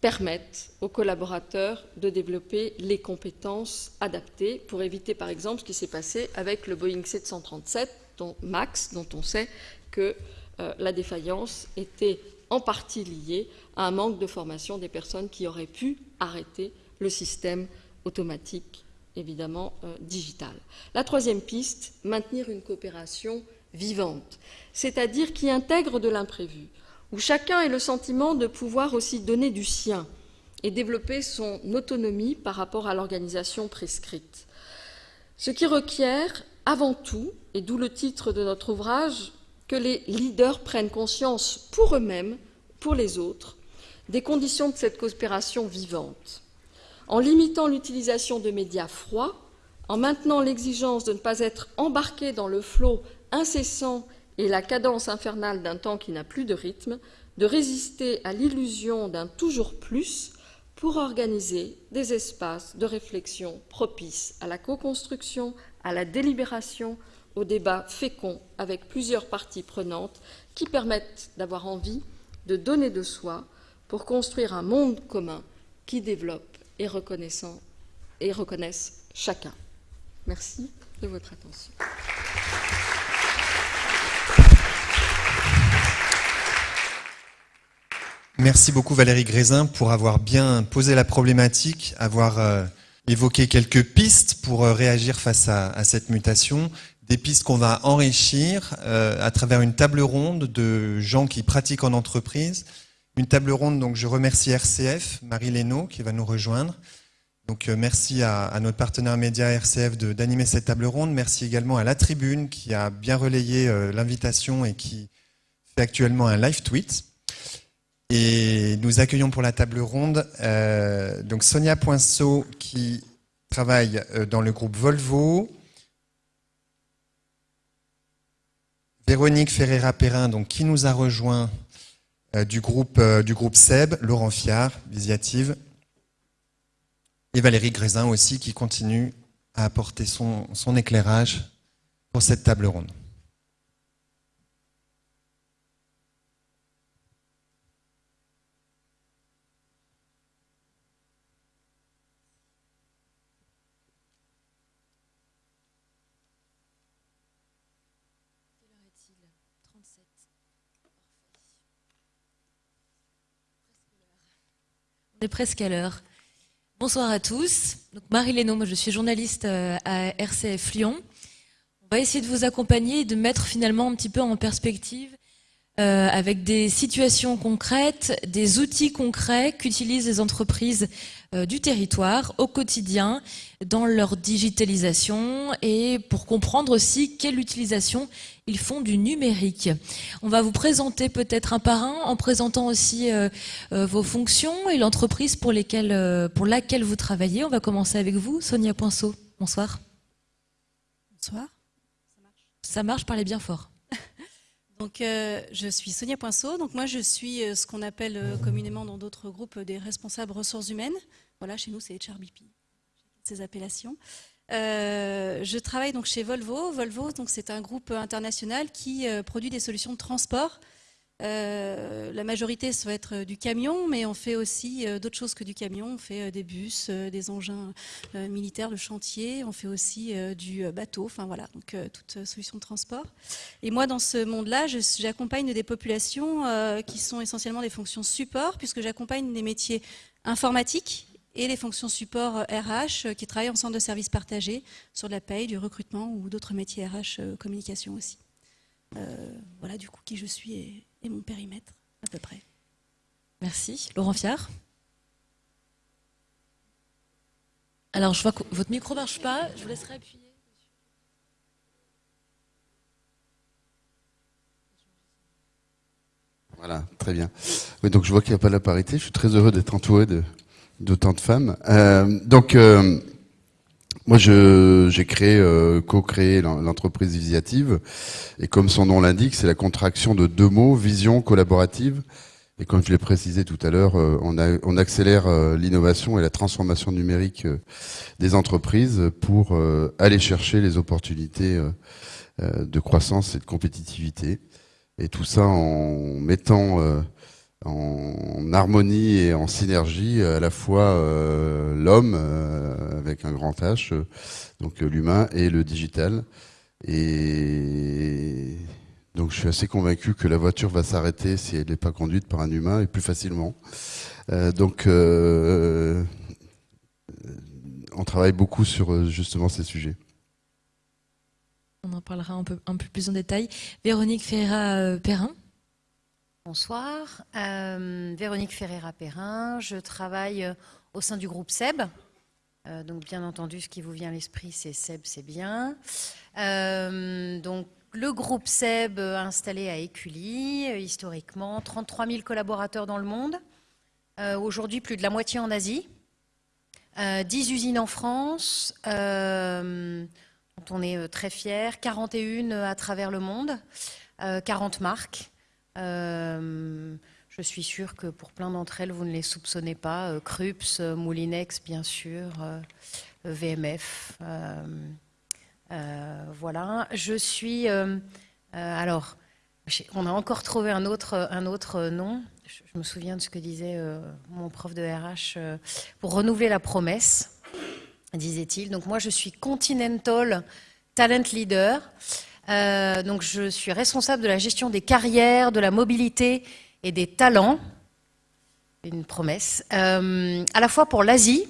permettent aux collaborateurs de développer les compétences adaptées pour éviter par exemple ce qui s'est passé avec le Boeing 737 dont, MAX, dont on sait que euh, la défaillance était en partie liée à un manque de formation des personnes qui auraient pu arrêter le système automatique, évidemment, euh, digital. La troisième piste, maintenir une coopération vivante, c'est-à-dire qui intègre de l'imprévu, où chacun ait le sentiment de pouvoir aussi donner du sien et développer son autonomie par rapport à l'organisation prescrite. Ce qui requiert avant tout, et d'où le titre de notre ouvrage, que les leaders prennent conscience pour eux-mêmes, pour les autres, des conditions de cette coopération vivante. En limitant l'utilisation de médias froids, en maintenant l'exigence de ne pas être embarqué dans le flot incessant et la cadence infernale d'un temps qui n'a plus de rythme, de résister à l'illusion d'un toujours plus pour organiser des espaces de réflexion propices à la co-construction, à la délibération, au débat fécond avec plusieurs parties prenantes qui permettent d'avoir envie de donner de soi pour construire un monde commun qui développe et, reconnaisse chacun. Merci de votre attention. Merci beaucoup Valérie Grézin pour avoir bien posé la problématique, avoir euh, évoqué quelques pistes pour euh, réagir face à, cette mutation, des pistes qu'on va enrichir euh, à travers une table ronde de gens qui pratiquent en entreprise. Une table ronde, donc je remercie RCF, Marie Lénaud qui va nous rejoindre. Donc merci à, notre partenaire média RCF d'animer cette table ronde. Merci également à la tribune qui a bien relayé l'invitation et qui fait actuellement un live tweet. Et nous accueillons pour la table ronde euh, donc Sonia Poinceau qui travaille euh, dans le groupe Volvo, Véronique Ferreira-Perrin donc qui nous a rejoint euh, du groupe du groupe SEB, Laurent Fiard, Visiative, et Valérie Grézin aussi qui continue à apporter son éclairage pour cette table ronde. Presque à l'heure. Bonsoir à tous. Marie Lénaud, moi je suis journaliste euh, à RCF Lyon. On va essayer de vous accompagner et de mettre finalement un petit peu en perspective euh, avec des situations concrètes, des outils concrets qu'utilisent les entreprises euh, du territoire au quotidien dans leur digitalisation et pour comprendre aussi quelle utilisation ils font du numérique. On va vous présenter peut-être un par un en présentant aussi euh, vos fonctions et l'entreprise pour, pour laquelle vous travaillez. On va commencer avec vous, Sonia Poinceau. Bonsoir. Bonsoir. Ça marche, Ça marche? Parlez bien fort. Donc, euh, je suis Sonia Poinceau. Donc, moi, je suis euh, ce qu'on appelle euh, communément dans d'autres groupes des responsables ressources humaines. Voilà, chez nous, c'est HRBP, ces appellations. je travaille donc chez Volvo. Volvo, donc, c'est un groupe international qui produit des solutions de transport euh, la majorité, ça va être euh, du camion, mais on fait aussi euh, d'autres choses que du camion. On fait des bus, des engins militaires, le chantier. On fait aussi du bateau. Enfin voilà, donc toute solution de transport. Et moi, dans ce monde-là, j'accompagne des populations qui sont essentiellement des fonctions support, puisque j'accompagne des métiers informatiques et les fonctions support RH qui travaillent en centre de services partagés sur de la paye, du recrutement ou d'autres métiers RH communication aussi. voilà du coup qui je suis mon périmètre, à peu près. Merci. Laurent Fiard Alors, je vois que votre micro ne marche pas. Je vous laisserai appuyer. Voilà, très bien. Oui, donc je vois qu'il n'y a pas la parité. Je suis très heureux d'être entouré d'autant de, femmes. Euh, donc, euh, moi, j'ai créé, euh, co-créé l'entreprise Visiative, et comme son nom l'indique, c'est la contraction de deux mots, vision collaborative. Et comme je l'ai précisé tout à l'heure, euh, on, on, accélère euh, l'innovation et la transformation numérique des entreprises pour aller chercher les opportunités de croissance et de compétitivité. Et tout ça en mettant en harmonie et en synergie à la fois euh, l'homme euh, avec un grand H, euh, donc l'humain et le digital. Et donc je suis assez convaincu que la voiture va s'arrêter si elle n'est pas conduite par un humain et plus facilement. donc on travaille beaucoup sur justement ces sujets. On en parlera un peu, un peu plus en détail. Véronique Ferreira-Perrin Bonsoir, euh, Véronique Ferreira-Perrin, je travaille euh, au sein du groupe SEB. Euh, donc bien entendu, ce qui vous vient à l'esprit, c'est SEB, c'est bien. donc le groupe SEB installé à Écully, historiquement, 33 000 collaborateurs dans le monde, aujourd'hui plus de la moitié en Asie, 10 usines en France, dont on est très fiers, 41 à travers le monde, 40 marques. Je suis sûre que pour plein d'entre elles, vous ne les soupçonnez pas. Euh, Krups, euh, Moulinex, bien sûr, euh, VMF. voilà. Je suis. alors, on a encore trouvé un autre, un autre nom. Je, me souviens de ce que disait mon prof de RH. pour renouveler la promesse, disait-il. Donc, moi, je suis Continental Talent Leader. Donc, je suis responsable de la gestion des carrières, de la mobilité et des talents, une promesse, euh, à la fois pour l'Asie,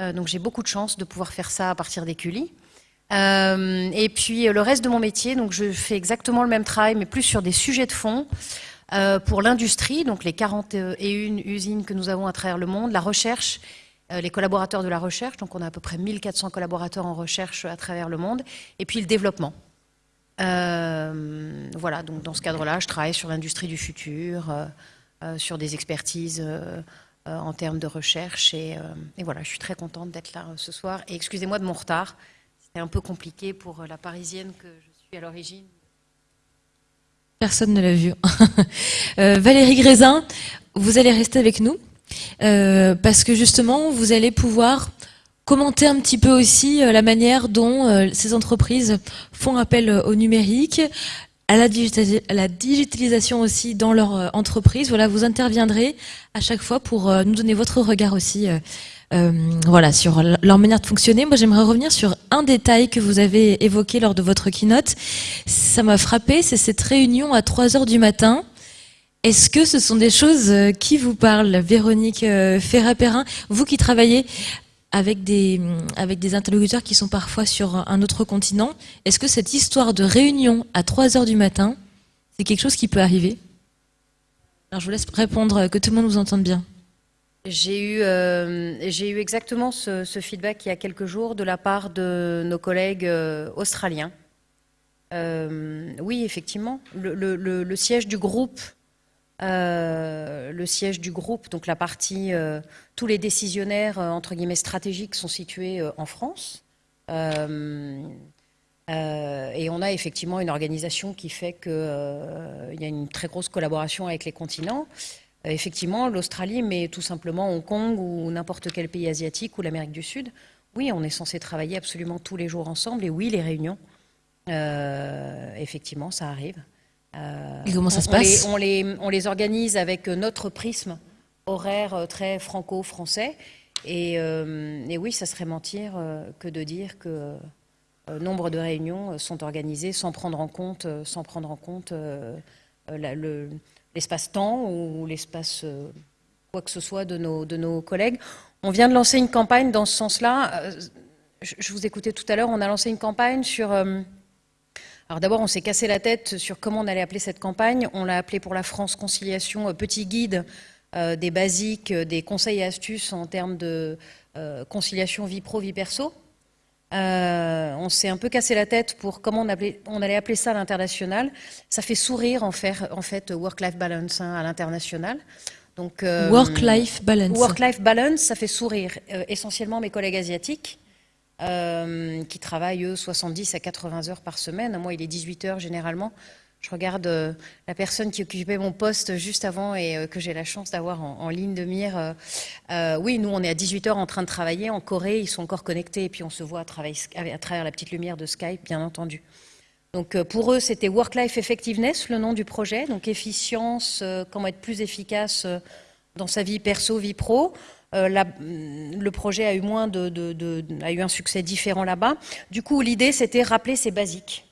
euh, donc j'ai beaucoup de chance de pouvoir faire ça à partir des euh, et puis le reste de mon métier, donc je fais exactement le même travail, mais plus sur des sujets de fond, pour l'industrie, donc les 41 usines que nous avons à travers le monde, la recherche, les collaborateurs de la recherche, donc on a à peu près 1400 collaborateurs en recherche à travers le monde, et puis le développement. Euh, voilà, donc dans ce cadre-là, je travaille sur l'industrie du futur, euh, euh, sur des expertises en termes de recherche. Et, voilà, je suis très contente d'être là ce soir. Et excusez-moi de mon retard. C'était un peu compliqué pour la parisienne que je suis à l'origine. Personne ne l'a vu. Valérie Grézin, vous allez rester avec nous parce que justement, vous allez pouvoir commenter un petit peu aussi euh, la manière dont euh, ces entreprises font appel euh, au numérique, à la, digitalisation aussi dans leur entreprise. Voilà, vous interviendrez à chaque fois pour nous donner votre regard aussi voilà, sur leur manière de fonctionner. Moi, j'aimerais revenir sur un détail que vous avez évoqué lors de votre keynote. Ça m'a frappé, c'est cette réunion à 3 heures du matin. Est-ce que ce sont des choses qui vous parlent, Véronique Ferrat-Perrin, vous qui travaillez avec des, avec des interlocuteurs qui sont parfois sur un autre continent. Est-ce que cette histoire de réunion à 3 heures du matin, c'est quelque chose qui peut arriver? Alors je vous laisse répondre, que tout le monde vous entende bien. J'ai eu, euh, eu exactement ce, feedback il y a quelques jours de la part de nos collègues euh, australiens. Euh, oui, effectivement, le, siège du groupe euh, le siège du groupe, donc la partie, euh, tous les décisionnaires euh, entre guillemets stratégiques sont situés en France. et on a effectivement une organisation qui fait qu'il y a une très grosse collaboration avec les continents. effectivement, l'Australie, mais tout simplement Hong Kong ou n'importe quel pays asiatique ou l'Amérique du Sud. Oui, on est censé travailler absolument tous les jours ensemble. Et oui, les réunions, effectivement, ça arrive. Et comment ça se passe on les, on, les, organise avec notre prisme horaire euh, très franco-français. Euh, et, oui, ça serait mentir euh, que de dire que nombre de réunions sont organisées sans prendre en compte, sans prendre en compte l'espace-temps ou l'espace quoi que ce soit de nos, de nos collègues. On vient de lancer une campagne dans ce sens-là. Je vous écoutais tout à l'heure, on a lancé une campagne sur alors d'abord, on s'est cassé la tête sur comment on allait appeler cette campagne. On l'a appelée pour la France Conciliation euh, Petit Guide euh, des basiques, euh, des conseils et astuces en termes de conciliation vie pro, vie perso. on s'est un peu cassé la tête pour comment on, allait appeler ça à l'international. Ça fait sourire en, en fait work-life balance hein, à l'international. Donc work-life balance. Work-life balance, ça fait sourire essentiellement mes collègues asiatiques euh, qui travaillent, eux, 70 à 80 heures par semaine. Moi, il est 18 heures généralement. Je regarde euh, la personne qui occupait mon poste juste avant et euh, que j'ai la chance d'avoir en, ligne de mire. oui, nous, on est à 18 heures en train de travailler. En Corée, ils sont encore connectés et puis on se voit à, à travers la petite lumière de Skype, bien entendu. Donc pour eux, c'était Work-Life Effectiveness, le nom du projet. Donc efficience, comment être plus efficace dans sa vie perso, vie pro. Euh, le projet a eu, moins un succès différent là-bas. Du coup, l'idée, c'était rappeler ces basiques.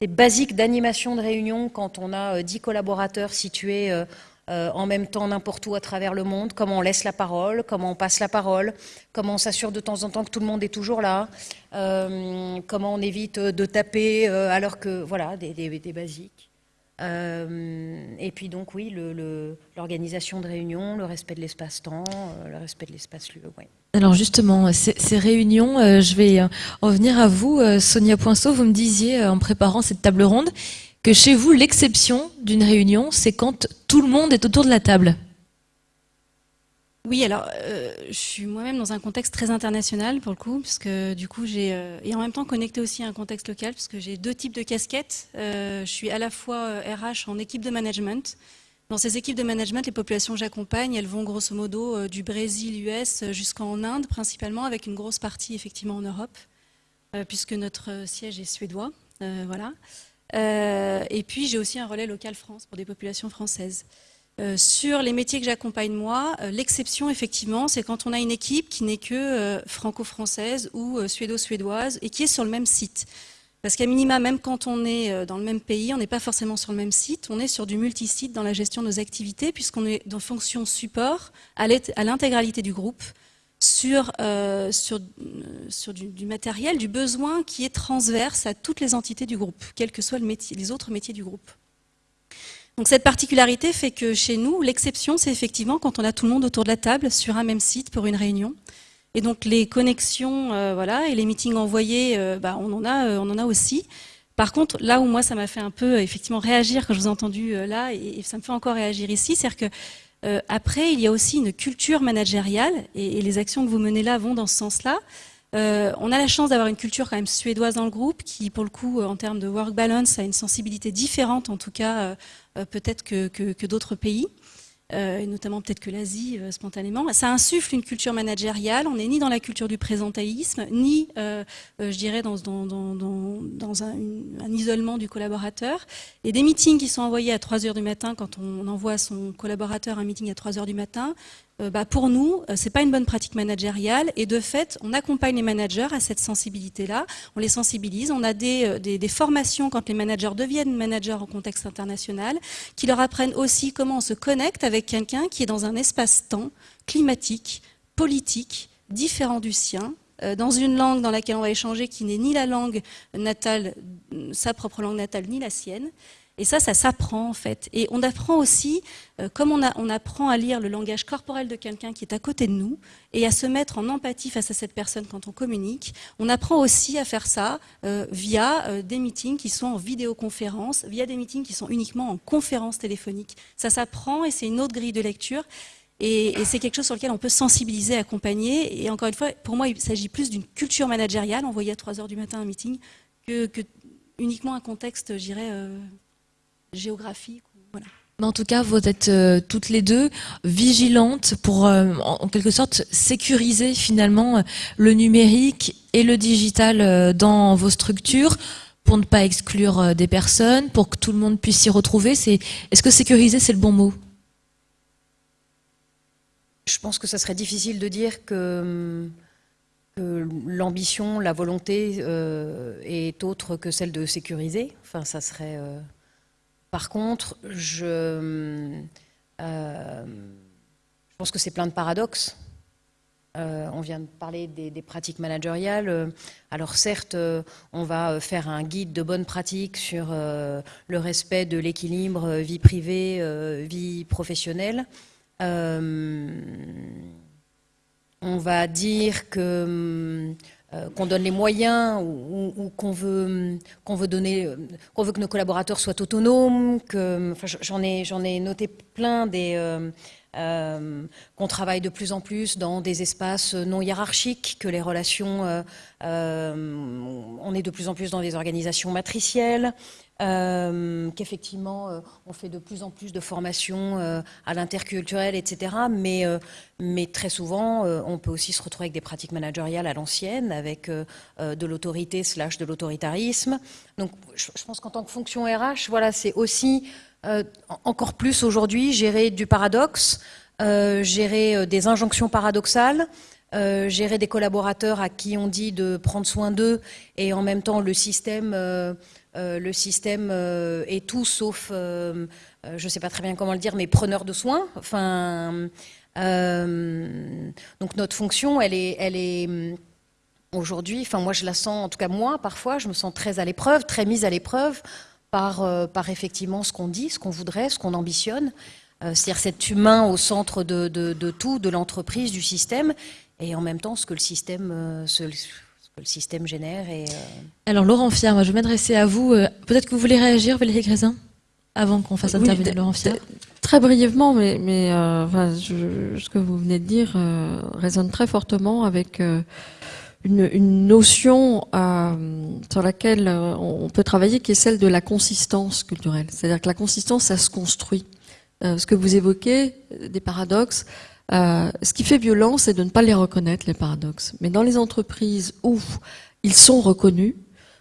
Ces basiques d'animation de réunion quand on a 10 euh, collaborateurs situés euh, en même temps n'importe où à travers le monde, comment on laisse la parole, comment on passe la parole, comment on s'assure de temps en temps que tout le monde est toujours là, comment on évite de taper alors que, voilà, des, des basiques. Et puis donc oui, l'organisation de réunions, le respect de l'espace-temps, le respect de l'espace-lieu. Alors justement, ces, réunions, je vais en venir à vous, Sonia Poinceau. Vous me disiez en préparant cette table ronde que chez vous, l'exception d'une réunion, c'est quand tout le monde est autour de la table. Oui, alors euh, je suis moi-même dans un contexte très international pour le coup, parce que du coup j'ai euh, et en même temps connecté aussi à un contexte local, parce que j'ai deux types de casquettes. Euh, je suis à la fois RH en équipe de management. Dans ces équipes de management, les populations que j'accompagne, elles vont grosso modo du Brésil, US, jusqu'en Inde principalement, avec une grosse partie effectivement en Europe, puisque notre siège est suédois. voilà. et puis j'ai aussi un relais local France pour des populations françaises. Euh, sur les métiers que j'accompagne moi, euh, l'exception effectivement, c'est quand on a une équipe qui n'est que euh, franco-française ou suédo-suédoise et qui est sur le même site. Parce qu'à minima, même quand on est dans le même pays, on n'est pas forcément sur le même site, on est sur du multisite dans la gestion de nos activités, puisqu'on est dans fonction support à l'intégralité du groupe, sur, du, matériel, du besoin qui est transverse à toutes les entités du groupe, quels que soient les autres métiers du groupe. Donc cette particularité fait que chez nous, l'exception, c'est effectivement quand on a tout le monde autour de la table sur un même site pour une réunion. Et donc les connexions, euh, voilà, et les meetings envoyés, euh, bah, on en a, euh, on en a aussi. Par contre, là où moi ça m'a fait un peu effectivement réagir quand je vous ai entendu là, et, ça me fait encore réagir ici, c'est-à-dire que après il y a aussi une culture managériale, et, et, les actions que vous menez là vont dans ce sens-là. On a la chance d'avoir une culture quand même suédoise dans le groupe, qui pour le coup, en termes de work balance, a une sensibilité différente, en tout cas euh, peut-être que, d'autres pays. Euh, et notamment peut-être que l'Asie euh, spontanément. Ça insuffle une culture managériale. On n'est ni dans la culture du présentéisme, ni, je dirais, dans, un, isolement du collaborateur. Et des meetings qui sont envoyés à 3 heures du matin, quand on envoie à son collaborateur un meeting à 3 heures du matin, euh, bah, pour nous, euh, c'est pas une bonne pratique managériale et de fait, on accompagne les managers à cette sensibilité-là, on les sensibilise, on a des, euh, des, des, formations quand les managers deviennent managers en contexte international, qui leur apprennent aussi comment on se connecte avec quelqu'un qui est dans un espace-temps climatique, politique, différent du sien, dans une langue dans laquelle on va échanger qui n'est ni la langue natale, sa propre langue natale, ni la sienne. Et ça, ça s'apprend en fait. Et on apprend aussi, euh, comme on, apprend à lire le langage corporel de quelqu'un qui est à côté de nous et à se mettre en empathie face à cette personne quand on communique, on apprend aussi à faire ça euh, via euh, des meetings qui sont en vidéoconférence, via des meetings qui sont uniquement en conférence téléphonique. Ça s'apprend et c'est une autre grille de lecture. Et, c'est quelque chose sur lequel on peut sensibiliser, accompagner. Et encore une fois, pour moi, il s'agit plus d'une culture managériale, envoyer à 3 heures du matin un meeting, que, que uniquement un contexte, je dirais, géographique. Voilà. en tout cas, vous êtes euh, toutes les deux vigilantes pour, euh, en, quelque sorte, sécuriser finalement le numérique et le digital euh, dans vos structures pour ne pas exclure des personnes, pour que tout le monde puisse s'y retrouver. Est-ce que sécuriser, c'est le bon mot? Je pense que ça serait difficile de dire que, que l'ambition, la volonté est autre que celle de sécuriser. Enfin, ça serait... Par contre, je, euh, je pense que c'est plein de paradoxes. Euh, on vient de parler des, pratiques managériales. Alors certes, on va faire un guide de bonnes pratiques sur euh, le respect de l'équilibre vie privée, vie professionnelle. on va dire que euh, qu'on donne les moyens ou, qu'on veut qu'on veut donner qu'on veut que nos collaborateurs soient autonomes que j'en ai j'en ai noté plein des euh, euh, qu'on travaille de plus en plus dans des espaces non hiérarchiques, que les relations, on est de plus en plus dans des organisations matricielles, euh, qu'effectivement euh, on fait de plus en plus de formations euh, à l'interculturel, etc. Mais, très souvent, on peut aussi se retrouver avec des pratiques managériales à l'ancienne, avec de l'autorité slash de l'autoritarisme. Donc je, pense qu'en tant que fonction RH, voilà, c'est aussi encore plus aujourd'hui gérer du paradoxe, gérer des injonctions paradoxales. gérer des collaborateurs à qui on dit de prendre soin d'eux et en même temps le système euh, le système euh, est tout sauf, euh, je ne sais pas très bien comment le dire, mais preneur de soins. Enfin, donc notre fonction, elle est, elle est aujourd'hui, enfin moi je la sens, en tout cas moi parfois, je me sens très à l'épreuve, très mise à l'épreuve par, par effectivement ce qu'on dit, ce qu'on voudrait, ce qu'on ambitionne. C'est-à-dire cet humain au centre de, de tout, de l'entreprise, du système, et en même temps ce que le système, ce, le système génère. Et, Alors Laurent Fier, moi je vais m'adresser à vous. Peut-être que vous voulez réagir, Valérie Grézin avant qu'on fasse intervenir Laurent Fiat Très brièvement, mais, mais euh, enfin, ce que vous venez de dire euh, résonne très fortement avec euh, une, une, notion sur laquelle on peut travailler, qui est celle de la consistance culturelle. C'est-à-dire que la consistance, ça se construit. ce que vous évoquez, des paradoxes, ce qui fait violence, c'est de ne pas les reconnaître, les paradoxes. Mais dans les entreprises où ils sont reconnus,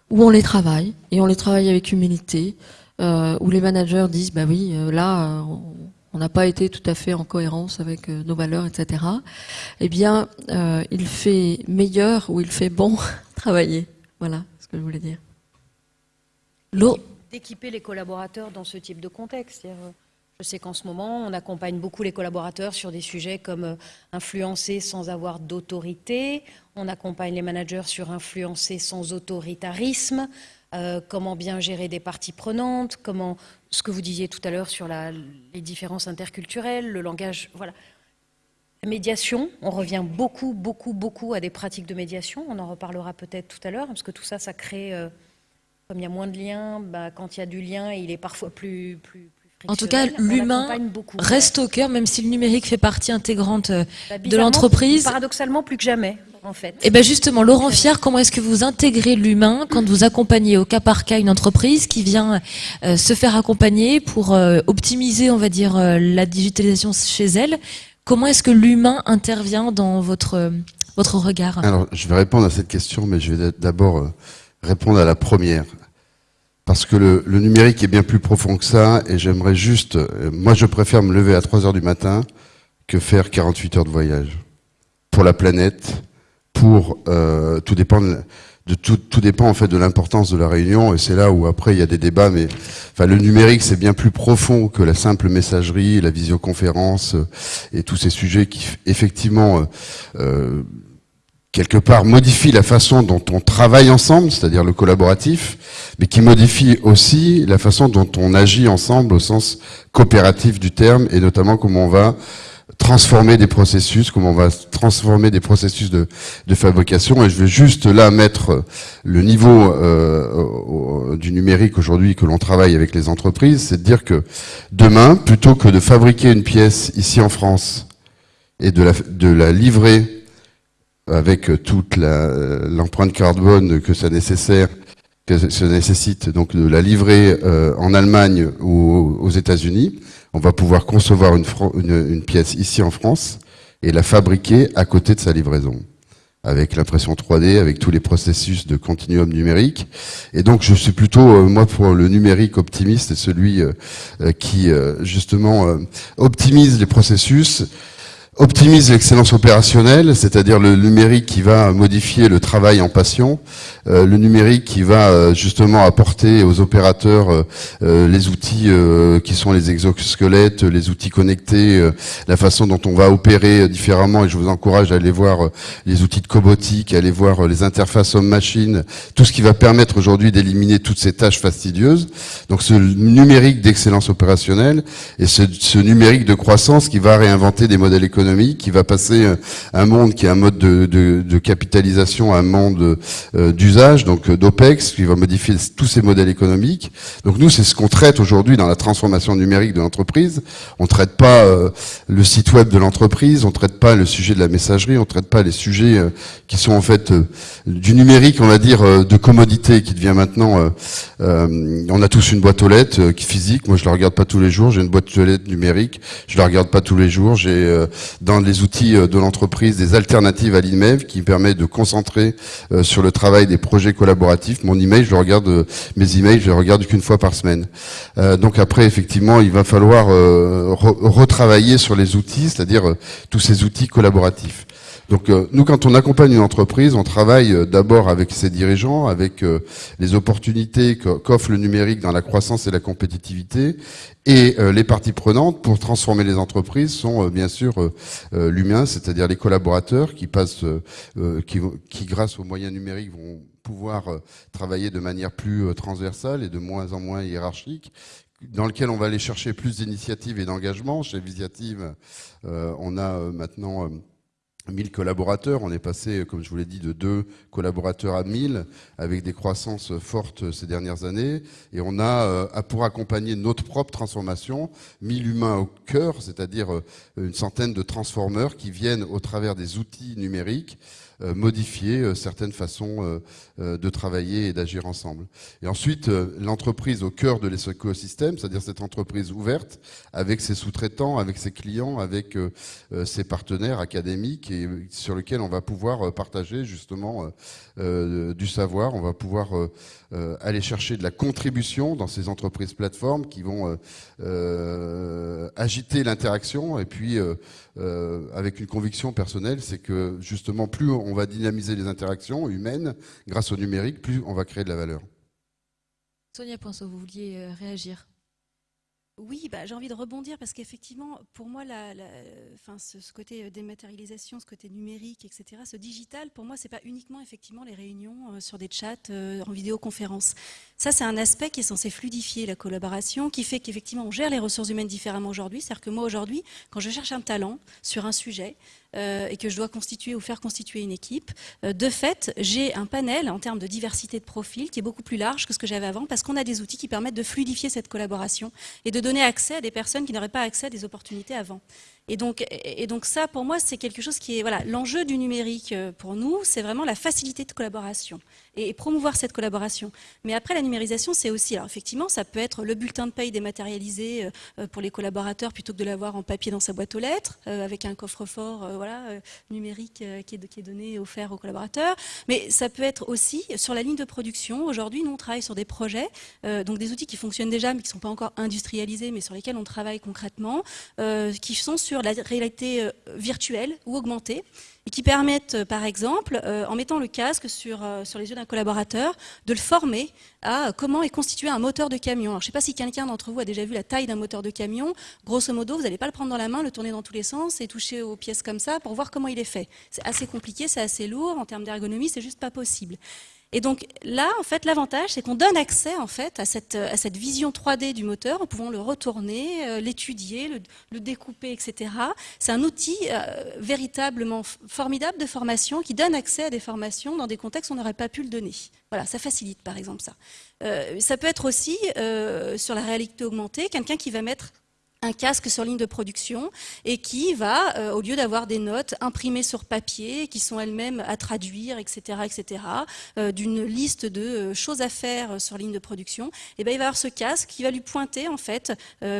où on les travaille, et on les travaille avec humilité, euh, où les managers disent bah oui, euh, là, euh, on n'a pas été tout à fait en cohérence avec nos valeurs, etc. Eh bien, il fait meilleur ou il fait bon travailler. Voilà ce que je voulais dire. D'équiper les collaborateurs dans ce type de contexte. Je sais qu'en ce moment, on accompagne beaucoup les collaborateurs sur des sujets comme influencer sans avoir d'autorité. On accompagne les managers sur influencer sans autoritarisme. Euh, comment bien gérer des parties prenantes, comment ce que vous disiez tout à l'heure sur les différences interculturelles, le langage, voilà. La médiation, on revient beaucoup, beaucoup, beaucoup à des pratiques de médiation. On en reparlera peut-être tout à l'heure, parce que tout ça, ça crée, euh, comme il y a moins de liens, bah, quand il y a du lien, il est parfois plus, plus, en tout cas, l'humain reste au cœur, même si le numérique fait partie intégrante euh, bah, de l'entreprise. Paradoxalement, plus que jamais en fait. Et eh bien justement, Laurent Fier, comment est-ce que vous intégrez l'humain quand vous accompagnez au cas par cas une entreprise qui vient euh, se faire accompagner pour euh, optimiser, on va dire, euh, la digitalisation chez elle? Comment est-ce que l'humain intervient dans votre, votre regard? Alors, je vais répondre à cette question, mais je vais d'abord répondre à la première. Parce que le, le, numérique est bien plus profond que ça, et j'aimerais juste... moi, je préfère me lever à 3 heures du matin que faire 48 heures de voyage. Pour la planète, pour euh, tout dépend de, tout, tout, dépend en fait de l'importance de la réunion et c'est là où après il y a des débats mais enfin le numérique c'est bien plus profond que la simple messagerie la visioconférence euh, et tous ces sujets qui effectivement euh, euh, quelque part modifient la façon dont on travaille ensemble, c'est-à-dire le collaboratif, mais qui modifie aussi la façon dont on agit ensemble au sens coopératif du terme, et notamment comment on va transformer des processus, comment on va transformer des processus de, fabrication. Et je vais juste là mettre le niveau euh, du numérique aujourd'hui que l'on travaille avec les entreprises, c'est de dire que demain, plutôt que de fabriquer une pièce ici en France et de la livrer avec toute l'empreinte carbone que ça nécessaire, que ça nécessite, donc de la livrer euh, en Allemagne ou aux États-Unis, on va pouvoir concevoir une, une, pièce ici en France et la fabriquer à côté de sa livraison avec l'impression 3D, avec tous les processus de continuum numérique. Et donc je suis plutôt, euh, moi, pour le numérique optimiste celui euh, euh, qui, justement, optimise les processus optimise l'excellence opérationnelle, c'est-à-dire le numérique qui va modifier le travail en passion, euh, le numérique qui va euh, justement apporter aux opérateurs euh, les outils qui sont les exosquelettes, les outils connectés, la façon dont on va opérer différemment. Et je vous encourage à aller voir les outils de cobotique, à aller voir les interfaces homme-machine, tout ce qui va permettre aujourd'hui d'éliminer toutes ces tâches fastidieuses. Donc ce numérique d'excellence opérationnelle et ce, ce numérique de croissance qui va réinventer des modèles économiques qui va passer euh, un monde qui est un mode de, capitalisation à un monde euh, d'usage, donc euh, d'OPEX, qui va modifier tous ces modèles économiques. Donc nous, c'est ce qu'on traite aujourd'hui dans la transformation numérique de l'entreprise. On traite pas le site web de l'entreprise, on traite pas le sujet de la messagerie, on traite pas les sujets qui sont en fait du numérique, on va dire, de commodité, qui devient maintenant... on a tous une boîte aux lettres physique, moi je la regarde pas tous les jours, j'ai une boîte aux lettres numérique, je la regarde pas tous les jours, j'ai dans les outils euh, de l'entreprise des alternatives à l'IMEV qui permet de concentrer euh, sur le travail des projets collaboratifs. Mon email, je regarde, euh, mes emails, je les regarde qu'une fois par semaine. donc après, effectivement, il va falloir retravailler sur les outils, c'est-à-dire tous ces outils collaboratifs. Donc nous, quand on accompagne une entreprise, on travaille d'abord avec ses dirigeants, avec les opportunités qu'offre le numérique dans la croissance et la compétitivité, et les parties prenantes pour transformer les entreprises sont bien sûr l'humain, c'est-à-dire les collaborateurs qui passent, qui, qui grâce aux moyens numériques vont pouvoir travailler de manière plus transversale et de moins en moins hiérarchique, dans lequel on va aller chercher plus d'initiatives et d'engagement. Chez Visiative, on a maintenant 1000 collaborateurs. On est passé, comme je vous l'ai dit, de 2 collaborateurs à 1000, avec des croissances fortes ces dernières années. Et on a, euh, pour accompagner notre propre transformation, 1000 humains au cœur, c'est-à-dire euh, une centaine de transformeurs qui viennent au travers des outils numériques euh, modifier euh, certaines façons euh, de travailler et d'agir ensemble. Et ensuite, l'entreprise au cœur de l'écosystème, c'est-à-dire cette entreprise ouverte, avec ses sous-traitants, avec ses clients, avec ses partenaires académiques, et sur lesquels on va pouvoir partager justement du savoir, on va pouvoir aller chercher de la contribution dans ces entreprises plateformes qui vont agiter l'interaction et puis euh, avec une conviction personnelle, c'est que justement, plus on va dynamiser les interactions humaines grâce au numérique, plus on va créer de la valeur. Sonia Poinceau, vous vouliez euh, réagir oui, bah, j'ai envie de rebondir parce qu'effectivement, pour moi, la, ce, côté euh, dématérialisation, ce côté numérique, etc., ce digital, pour moi, c'est pas uniquement effectivement les réunions sur des chats en vidéoconférence. Ça, c'est un aspect qui est censé fluidifier la collaboration, qui fait qu'effectivement, on gère les ressources humaines différemment aujourd'hui. C'est-à-dire que moi, aujourd'hui, quand je cherche un talent sur un sujet, euh, et que je dois constituer ou faire constituer une équipe, euh, de fait, j'ai un panel en termes de diversité de profils qui est beaucoup plus large que ce que j'avais avant parce qu'on a des outils qui permettent de fluidifier cette collaboration et de donner accès à des personnes qui n'auraient pas accès à des opportunités avant. Et donc, ça, pour moi, c'est quelque chose qui est voilà l'enjeu du numérique euh, pour nous, c'est vraiment la facilité de collaboration et, promouvoir cette collaboration. Mais après, la numérisation, c'est aussi, alors effectivement, ça peut être le bulletin de paye dématérialisé euh, pour les collaborateurs plutôt que de l'avoir en papier dans sa boîte aux lettres, euh, avec un coffre-fort voilà numérique qui est, qui est donné offert aux collaborateurs. Mais ça peut être aussi sur la ligne de production. Aujourd'hui, nous on travaille sur des projets, donc des outils qui fonctionnent déjà, mais qui ne sont pas encore industrialisés, mais sur lesquels on travaille concrètement, qui sont sur sur la réalité euh, virtuelle ou augmentée et qui permettent, euh, par exemple, euh, en mettant le casque sur, sur les yeux d'un collaborateur, de le former à comment est constitué un moteur de camion. Alors, je ne sais pas si quelqu'un d'entre vous a déjà vu la taille d'un moteur de camion. Grosso modo, vous n'allez pas le prendre dans la main, le tourner dans tous les sens et toucher aux pièces comme ça pour voir comment il est fait. C'est assez compliqué, c'est assez lourd. En termes d'ergonomie, c'est juste pas possible. Et donc là, en fait, l'avantage, c'est qu'on donne accès en fait à cette, à cette vision 3D du moteur en pouvant le retourner, euh, l'étudier, le, découper, etc. C'est un outil euh, véritablement formidable de formation qui donne accès à des formations dans des contextes où on n'aurait pas pu le donner. Voilà, ça facilite par exemple ça. Euh, ça peut être aussi sur la réalité augmentée, quelqu'un qui va mettre un casque sur ligne de production et qui va, euh, au lieu d'avoir des notes imprimées sur papier, qui sont elles-mêmes à traduire, etc., etc., euh, d'une liste de euh, choses à faire sur ligne de production, et eh ben, il va avoir ce casque qui va lui pointer, en fait,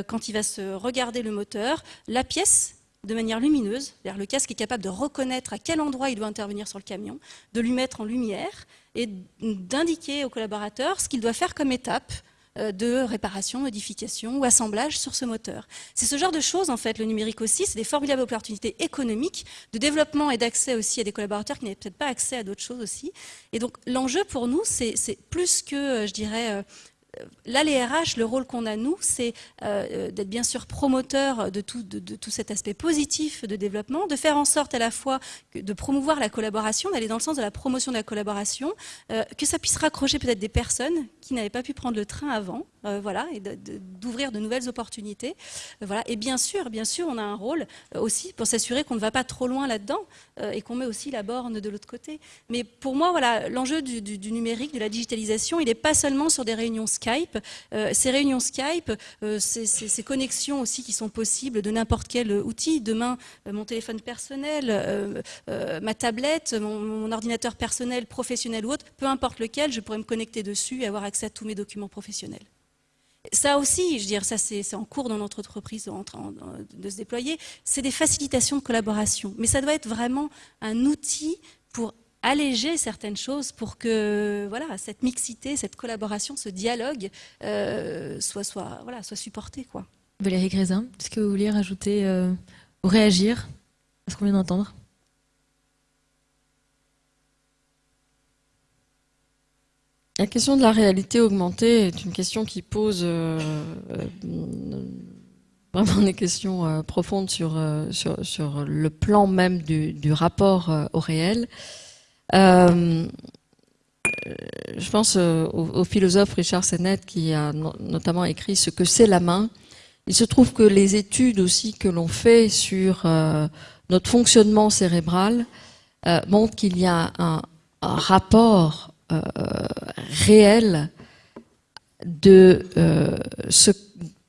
quand il va se regarder le moteur, la pièce de manière lumineuse, le casque est capable de reconnaître à quel endroit il doit intervenir sur le camion, de lui mettre en lumière et d'indiquer au collaborateur ce qu'il doit faire comme étape de réparation, modification ou assemblage sur ce moteur. C'est ce genre de choses, en fait, le numérique aussi, c'est des formidables opportunités économiques, de développement et d'accès aussi à des collaborateurs qui n'avaient peut-être pas accès à d'autres choses aussi. Et donc, l'enjeu pour nous, c'est plus que, euh, je dirais, euh, là, les RH, le rôle qu'on a, nous, c'est euh, d'être bien sûr promoteur de tout, de, tout, cet aspect positif de développement, de faire en sorte à la fois de promouvoir la collaboration, d'aller dans le sens de la promotion de la collaboration, euh, que ça puisse raccrocher peut-être des personnes qui n'avaient pas pu prendre le train avant, euh, voilà, et d'ouvrir de, nouvelles opportunités. voilà. Et bien sûr, bien sûr, on a un rôle aussi pour s'assurer qu'on ne va pas trop loin là-dedans et qu'on met aussi la borne de l'autre côté. Mais pour moi, voilà, l'enjeu du, numérique, de la digitalisation, il n'est pas seulement sur des réunions Skype. Euh, ces réunions Skype, euh, ces, connexions aussi qui sont possibles de n'importe quel outil. Demain, euh, mon téléphone personnel, ma tablette, mon, ordinateur personnel, professionnel ou autre, peu importe lequel, je pourrais me connecter dessus et avoir accès à tous mes documents professionnels. Ça aussi, je veux dire, ça c'est en cours dans notre entreprise de se déployer, c'est des facilitations de collaboration. Mais ça doit être vraiment un outil pour alléger certaines choses pour que voilà, cette mixité, cette collaboration, ce dialogue euh, soit, soit, voilà, soit supporté. Quoi. Valérie Grézin, est-ce que vous vouliez rajouter euh, ou réagir à ce qu'on vient d'entendre? La question de la réalité augmentée est une question qui pose euh, vraiment des questions profondes sur, le plan même du, rapport au réel. Euh, je pense au, philosophe Richard Sennett qui a notamment écrit ce que c'est la main. Il se trouve que les études aussi que l'on fait sur notre fonctionnement cérébral montrent qu'il y a un, un rapport réel de ce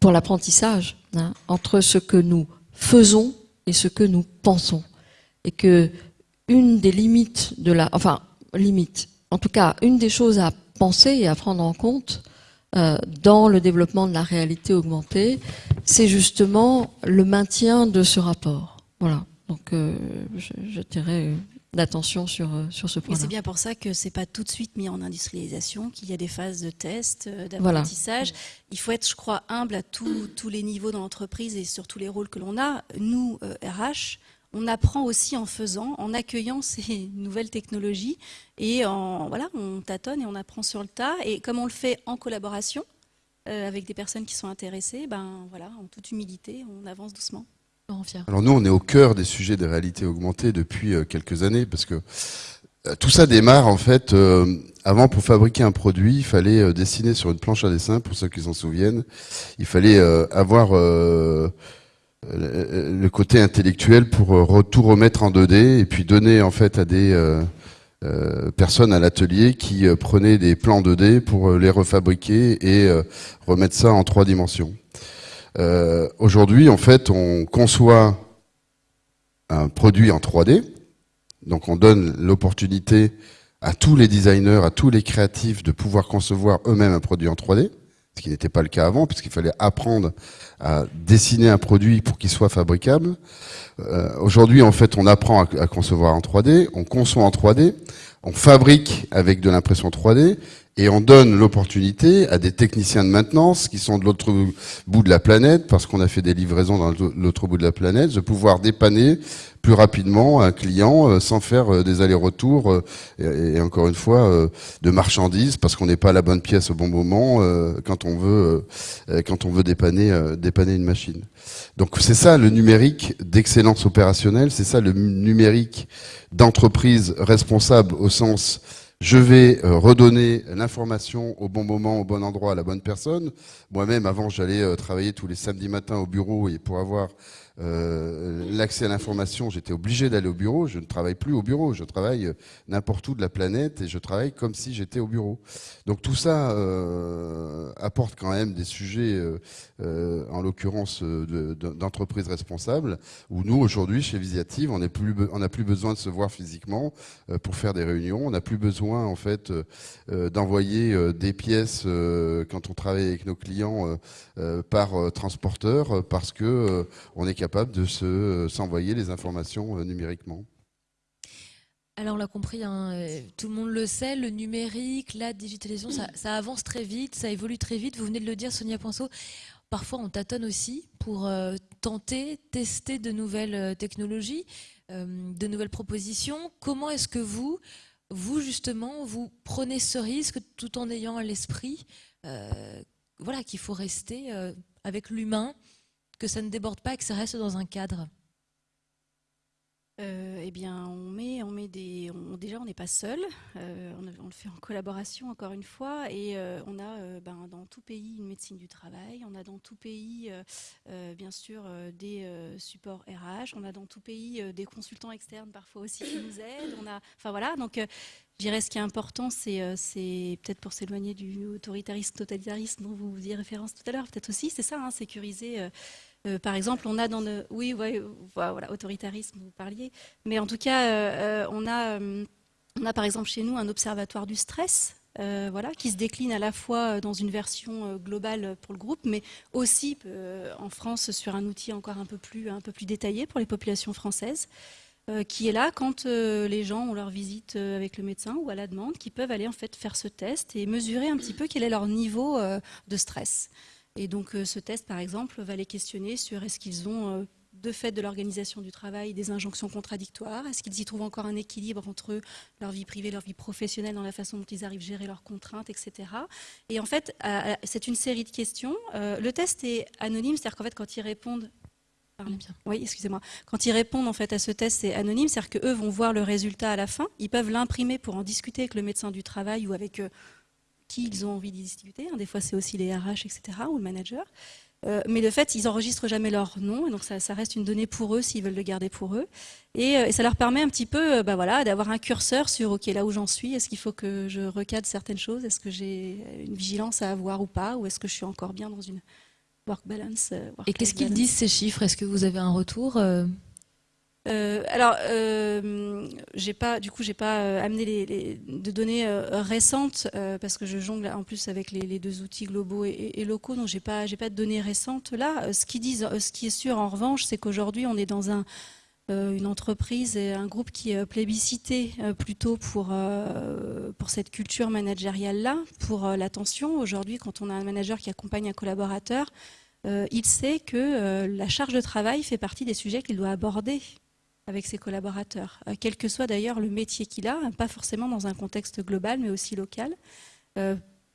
pour l'apprentissage hein, entre ce que nous faisons et ce que nous pensons. Et que une des limites de la enfin limite en tout cas une des choses à penser et à prendre en compte euh, dans le développement de la réalité augmentée c'est justement le maintien de ce rapport. Voilà. Donc euh, je, je dirais d'attention sur, euh, sur ce point-là. C'est bien pour ça que c'est pas tout de suite mis en industrialisation, qu'il y a des phases de test, euh, d'apprentissage. Il faut être, je crois, humble à tous les niveaux dans l'entreprise et sur tous les rôles que l'on a. Nous, RH, euh, on apprend aussi en faisant, en accueillant ces nouvelles technologies et en, voilà, on tâtonne et on apprend sur le tas. Et comme on le fait en collaboration avec des personnes qui sont intéressées, ben voilà, en toute humilité, on avance doucement. Alors nous, on est au cœur des sujets des réalités augmentées depuis euh, quelques années, parce que euh, tout ça démarre en fait. Euh, avant, pour fabriquer un produit, il fallait dessiner sur une planche à dessin, pour ceux qui s'en souviennent. Il fallait avoir le côté intellectuel pour tout remettre en 2D et puis donner en fait à des personnes à l'atelier qui prenaient des plans 2D pour les refabriquer et remettre ça en trois dimensions. Euh, aujourd'hui, en fait, on conçoit un produit en 3D. Donc on donne l'opportunité à tous les designers, à tous les créatifs de pouvoir concevoir eux-mêmes un produit en 3D, ce qui n'était pas le cas avant, puisqu'il fallait apprendre à dessiner un produit pour qu'il soit fabricable. Euh, aujourd'hui, en fait, on apprend à, à, concevoir en 3D, on conçoit en 3D, on fabrique avec de l'impression 3D, et on donne l'opportunité à des techniciens de maintenance qui sont de l'autre bout de la planète, parce qu'on a fait des livraisons dans l'autre bout de la planète, de pouvoir dépanner plus rapidement un client euh, sans faire euh, des allers-retours euh, et, encore une fois de marchandises parce qu'on n'est pas à la bonne pièce au bon moment quand on veut quand on veut dépanner dépanner une machine. Donc c'est ça le numérique d'excellence opérationnelle, c'est ça le numérique d'entreprise responsable au sens je vais euh, redonner l'information au bon moment, au bon endroit, à la bonne personne. Moi-même, avant, j'allais euh, travailler tous les samedis matins au bureau et pour avoir euh, l'accès à l'information, j'étais obligé d'aller au bureau. Je ne travaille plus au bureau, je travaille euh, n'importe où de la planète et je travaille comme si j'étais au bureau. Donc tout ça euh, apporte quand même des sujets, en l'occurrence d'entreprises responsables, où nous aujourd'hui chez Visiative, on n'a plus, besoin de se voir physiquement pour faire des réunions. On n'a plus besoin en fait d'envoyer des pièces quand on travaille avec nos clients par transporteur parce que on est de euh, s'envoyer les informations euh, numériquement. Alors on l'a compris, hein, euh, tout le monde le sait, le numérique, la digitalisation, ça, avance très vite, ça évolue très vite. Vous venez de le dire, Sonia Poinceau. Parfois on tâtonne aussi pour tenter, tester de nouvelles technologies, de nouvelles propositions. Comment est-ce que vous, vous justement, vous prenez ce risque tout en ayant à l'esprit voilà, qu'il faut rester avec l'humain que ça ne déborde pas et que ça reste dans un cadre euh, eh bien, on met, on met des. déjà, on n'est pas seul. Euh, on, le fait en collaboration, encore une fois, et euh, on a ben, dans tout pays une médecine du travail. On a dans tout pays, bien sûr, des supports RH. On a dans tout pays des consultants externes parfois aussi qui nous aident. On a, enfin voilà. Donc, je dirais ce qui est important, c'est, peut-être pour s'éloigner du autoritarisme, totalitarisme dont vous faisiez référence tout à l'heure, peut-être aussi, c'est ça, hein, sécuriser euh, par exemple, on a dans le... Oui, voilà, autoritarisme, vous parliez. Mais en tout cas, euh, euh, on, a, on a par exemple chez nous un observatoire du stress, voilà, qui se décline à la fois dans une version globale pour le groupe, mais aussi en France sur un outil encore un peu plus, un peu plus détaillé pour les populations françaises, qui est là quand les gens ont leur visite avec le médecin ou à la demande, qui peuvent aller en fait faire ce test et mesurer un petit peu quel est leur niveau de stress. Et donc euh, ce test, par exemple, va les questionner sur est-ce qu'ils ont, euh, de fait de l'organisation du travail, des injonctions contradictoires Est-ce qu'ils y trouvent encore un équilibre entre leur vie privée, leur vie professionnelle, dans la façon dont ils arrivent à gérer leurs contraintes, etc. Et en fait, c'est une série de questions. Euh, le test est anonyme, c'est-à-dire qu'en fait, quand ils répondent Oui, excusez-moi. Quand ils répondent en fait à ce test, c'est anonyme, c'est-à-dire qu'eux vont voir le résultat à la fin. Ils peuvent l'imprimer pour en discuter avec le médecin du travail ou avec qui ils ont envie d'y discuter. Des fois, c'est aussi les RH, etc. ou le manager. Euh, mais de fait, ils enregistrent jamais leur nom, et donc ça, reste une donnée pour eux s'ils veulent le garder pour eux. Et, euh, ça leur permet un petit peu, bah voilà, d'avoir un curseur sur ok là où j'en suis. Est-ce qu'il faut que je recadre certaines choses? Est-ce que j'ai une vigilance à avoir ou pas? Ou est-ce que je suis encore bien dans une work balance. Euh, Et qu'est-ce qu'ils disent ces chiffres? Est-ce que vous avez un retour euh? Euh, alors, j'ai pas, du coup, j'ai pas amené les, de données récentes parce que je jongle en plus avec les, deux outils globaux et, locaux, donc j'ai pas, j'ai pas de données récentes là. Ce qu'ils disent, ce qui est sûr en revanche, c'est qu'aujourd'hui, on est dans un, une entreprise et un groupe qui est plébiscité plutôt pour, cette culture managériale-là, pour l'attention. Aujourd'hui, quand on a un manager qui accompagne un collaborateur, euh, il sait que euh, la charge de travail fait partie des sujets qu'il doit aborder avec ses collaborateurs, euh, quel que soit d'ailleurs le métier qu'il a, pas forcément dans un contexte global, mais aussi local.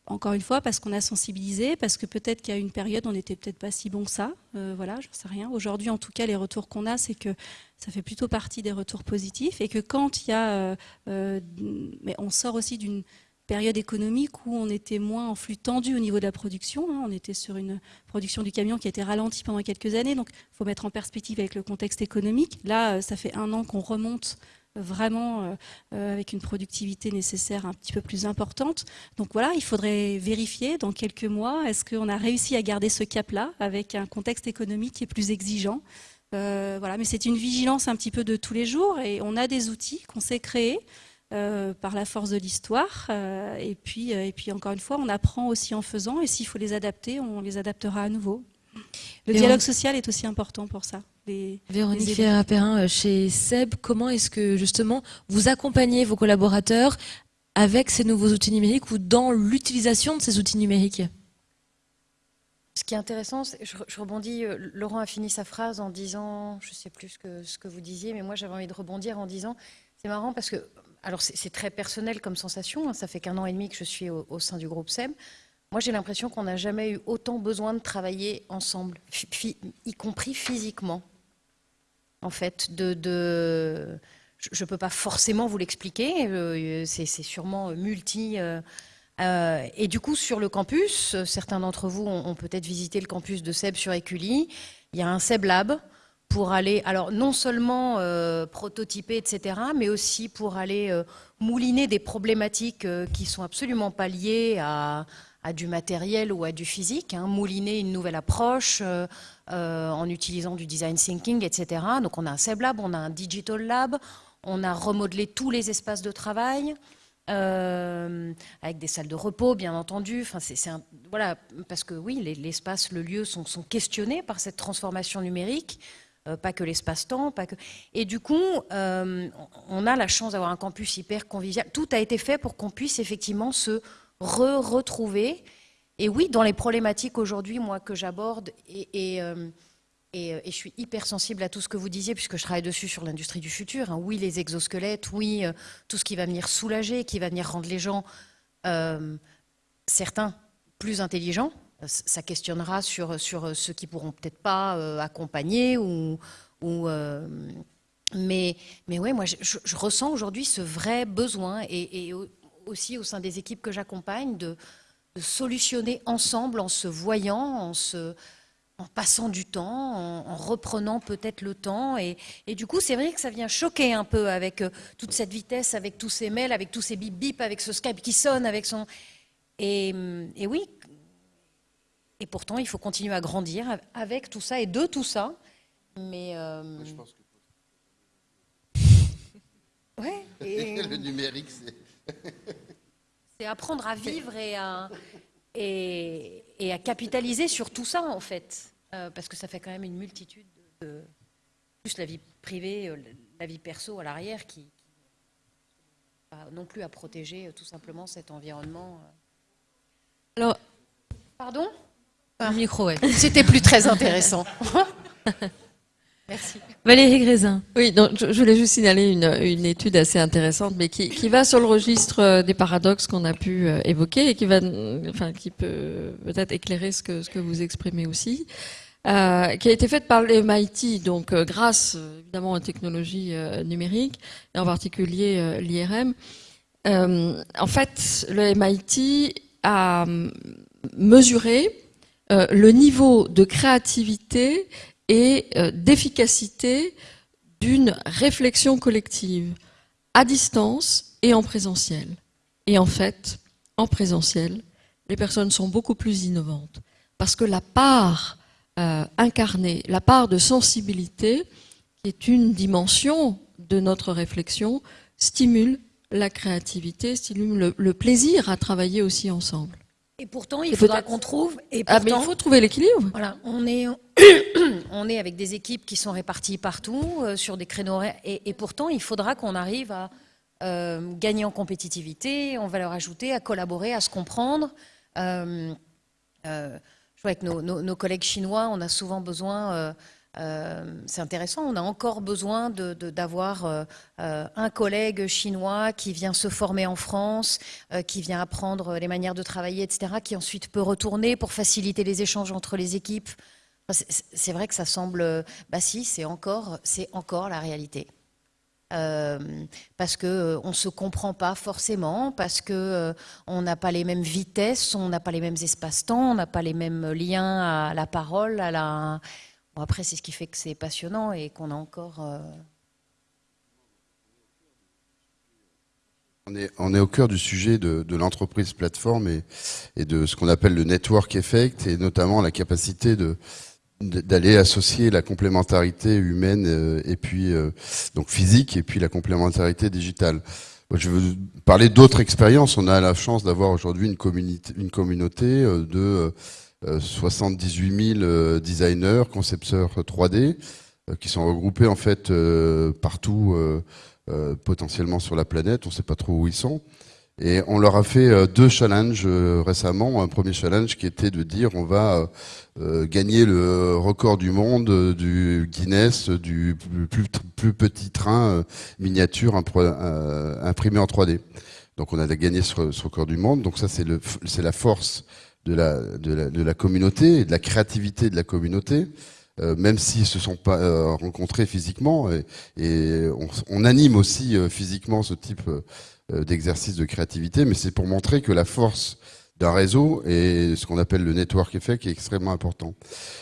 encore une fois, parce qu'on a sensibilisé, parce que peut-être a une période, on n'était peut-être pas si bon que ça. voilà, je ne sais rien. Aujourd'hui, en tout cas, les retours qu'on a, c'est que ça fait plutôt partie des retours positifs et que quand il y a, mais on sort aussi d'une période économique où on était moins en flux tendu au niveau de la production. Hein. On était sur une production du camion qui a été ralentie pendant quelques années, donc il faut mettre en perspective avec le contexte économique. Là, euh, ça fait un an qu'on remonte vraiment euh, avec une productivité nécessaire un petit peu plus importante. Donc voilà, il faudrait vérifier dans quelques mois, est-ce qu'on a réussi à garder ce cap-là avec un contexte économique qui est plus exigeant? Euh, voilà, mais c'est une vigilance un petit peu de tous les jours et on a des outils qu'on sait créer euh, par la force de l'histoire. Euh, et, puis, euh, et puis, encore une fois, on apprend aussi en faisant. Et s'il faut les adapter, on les adaptera à nouveau. Le dialogue social est aussi important pour ça. Véronique Ferrer-Perrin, chez SEB, comment est-ce que justement vous accompagnez vos collaborateurs avec ces nouveaux outils numériques ou dans l'utilisation de ces outils numériques? Ce qui est intéressant, je, rebondis, Laurent a fini sa phrase en disant, je ne sais plus ce que, ce que vous disiez, mais moi j'avais envie de rebondir en disant, c'est marrant parce que alors c'est très personnel comme sensation, hein. ça fait qu'un an et demi que je suis au, sein du groupe SEM. Moi, j'ai l'impression qu'on n'a jamais eu autant besoin de travailler ensemble, y compris physiquement. En fait, je ne peux pas forcément vous l'expliquer, euh, c'est sûrement multi. Euh, euh, et du coup, sur le campus, certains d'entre vous ont, peut-être visité le campus de SEB sur Écully. Il y a un SEB Lab pour aller, alors non seulement euh, prototyper, etc., mais aussi pour aller euh, mouliner des problématiques euh, qui sont absolument pas liées à, du matériel ou à du physique, hein, mouliner une nouvelle approche en utilisant du design thinking, etc. Donc on a un SEB Lab, on a un Digital Lab, on a remodelé tous les espaces de travail. avec des salles de repos, bien entendu. Enfin, c'est voilà, parce que oui, l'espace, le lieu sont, sont, questionnés par cette transformation numérique. Euh, pas que l'espace-temps, pas que. Et du coup, euh, on a la chance d'avoir un campus hyper convivial. Tout a été fait pour qu'on puisse effectivement se re-retrouver. Et oui, dans les problématiques aujourd'hui, moi, que j'aborde, et, euh, et, je suis hyper sensible à tout ce que vous disiez, puisque je travaille dessus sur l'industrie du futur. Hein. Oui, les exosquelettes, oui, tout ce qui va venir soulager, qui va venir rendre les gens, certains, plus intelligents, ça questionnera sur, sur ceux qui pourront peut-être pas euh, accompagner ou, euh, mais, mais ouais, moi je, ressens aujourd'hui ce vrai besoin et, aussi au sein des équipes que j'accompagne de, solutionner ensemble en se voyant, en se en passant du temps, en, reprenant peut-être le temps. Et, et du coup, c'est vrai que ça vient choquer un peu avec euh, toute cette vitesse, avec tous ces mails, avec tous ces bip bip, avec ce Skype qui sonne, avec son... Et, et oui, et pourtant, il faut continuer à grandir avec tout ça et de tout ça. Mais. Euh... Je pense que. ouais. Et... Le numérique, c'est. c'est apprendre à vivre et à, et, et, à capitaliser sur tout ça, en fait. Euh, parce que ça fait quand même une multitude de. Plus la vie privée, euh, la vie perso à l'arrière qui, qui non plus à protéger tout simplement cet environnement. Alors. Pardon? Un micro, ouais. C'était plus très intéressant. Merci. Valérie Grézin. Oui, donc je, voulais juste signaler une, une étude assez intéressante, mais qui, qui, va sur le registre euh, des paradoxes qu'on a pu euh, évoquer et qui va, enfin, qui peut peut-être éclairer ce que, ce que vous exprimez aussi. euh, qui a été faite par l'MIT, donc euh, grâce évidemment aux technologies numériques, et en particulier l'IRM. en fait, le MIT a mesuré le niveau de créativité et d'efficacité d'une réflexion collective à distance et en présentiel. Et en fait, en présentiel, les personnes sont beaucoup plus innovantes parce que la part euh, incarnée, la part de sensibilité, qui est une dimension de notre réflexion, stimule la créativité, stimule le, plaisir à travailler aussi ensemble. Et pourtant, il faudra qu'on trouve. Et ah, il faut trouver l'équilibre. Voilà, on est, on est avec des équipes qui sont réparties partout euh, sur des créneaux et, et pourtant, il faudra qu'on arrive à euh, gagner en compétitivité, en valeur ajoutée, à collaborer, à se comprendre. Euh, je vois avec nos, collègues chinois, on a souvent besoin, c'est intéressant, on a encore besoin d'avoir un collègue chinois qui vient se former en France, qui vient apprendre les manières de travailler, etc., qui ensuite peut retourner pour faciliter les échanges entre les équipes. c'est vrai que ça semble, bah si, c'est encore, encore la réalité. Euh, parce qu'on euh, on se comprend pas forcément, parce qu'on euh, on n'a pas les mêmes vitesses, on n'a pas les mêmes espaces-temps, on n'a pas les mêmes liens à la parole. À la... Après, c'est ce qui fait que c'est passionnant et qu'on a encore... On est, on est, au cœur du sujet de, l'entreprise plateforme et, de ce qu'on appelle le network effect et notamment la capacité d'aller associer la complémentarité humaine euh, et puis euh, donc physique et puis la complémentarité digitale. Je veux parler d'autres expériences. On a la chance d'avoir aujourd'hui une, communauté, une communauté euh, de 78 000 designers, concepteurs 3D, qui sont regroupés en fait partout, potentiellement sur la planète. On ne sait pas trop où ils sont. Et on leur a fait euh, deux challenges euh, récemment. Un premier challenge qui était de dire on va euh, gagner le record du monde du Guinness du plus, petit train miniature imprimé en 3D. Donc on a gagné ce, record du monde. Donc ça c'est la force de la, communauté de la créativité de la communauté. même s'ils se sont pas rencontrés physiquement, et, on, anime aussi physiquement ce type euh, d'exercice de créativité, mais c'est pour montrer que la force d'un réseau et ce qu'on appelle le network effect est extrêmement important.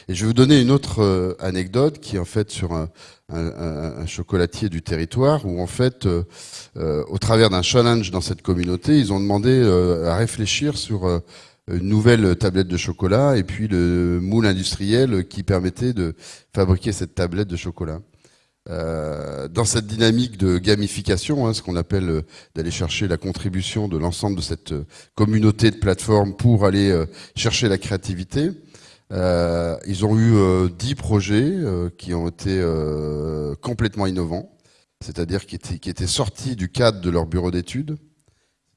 Et je vais vous donner une autre euh, anecdote qui est en fait sur un, chocolatier du territoire où en fait, euh, au travers d'un challenge dans cette communauté, ils ont demandé à réfléchir sur une nouvelle tablette de chocolat et puis le moule industriel qui permettait de fabriquer cette tablette de chocolat. Euh, dans cette dynamique de gamification, hein, ce qu'on appelle euh, d'aller chercher la contribution de l'ensemble de cette euh, communauté de plateformes pour aller chercher la créativité, ils ont eu dix projets qui ont été complètement innovants, c'est-à-dire qui étaient, qui étaient sortis du cadre de leur bureau d'études,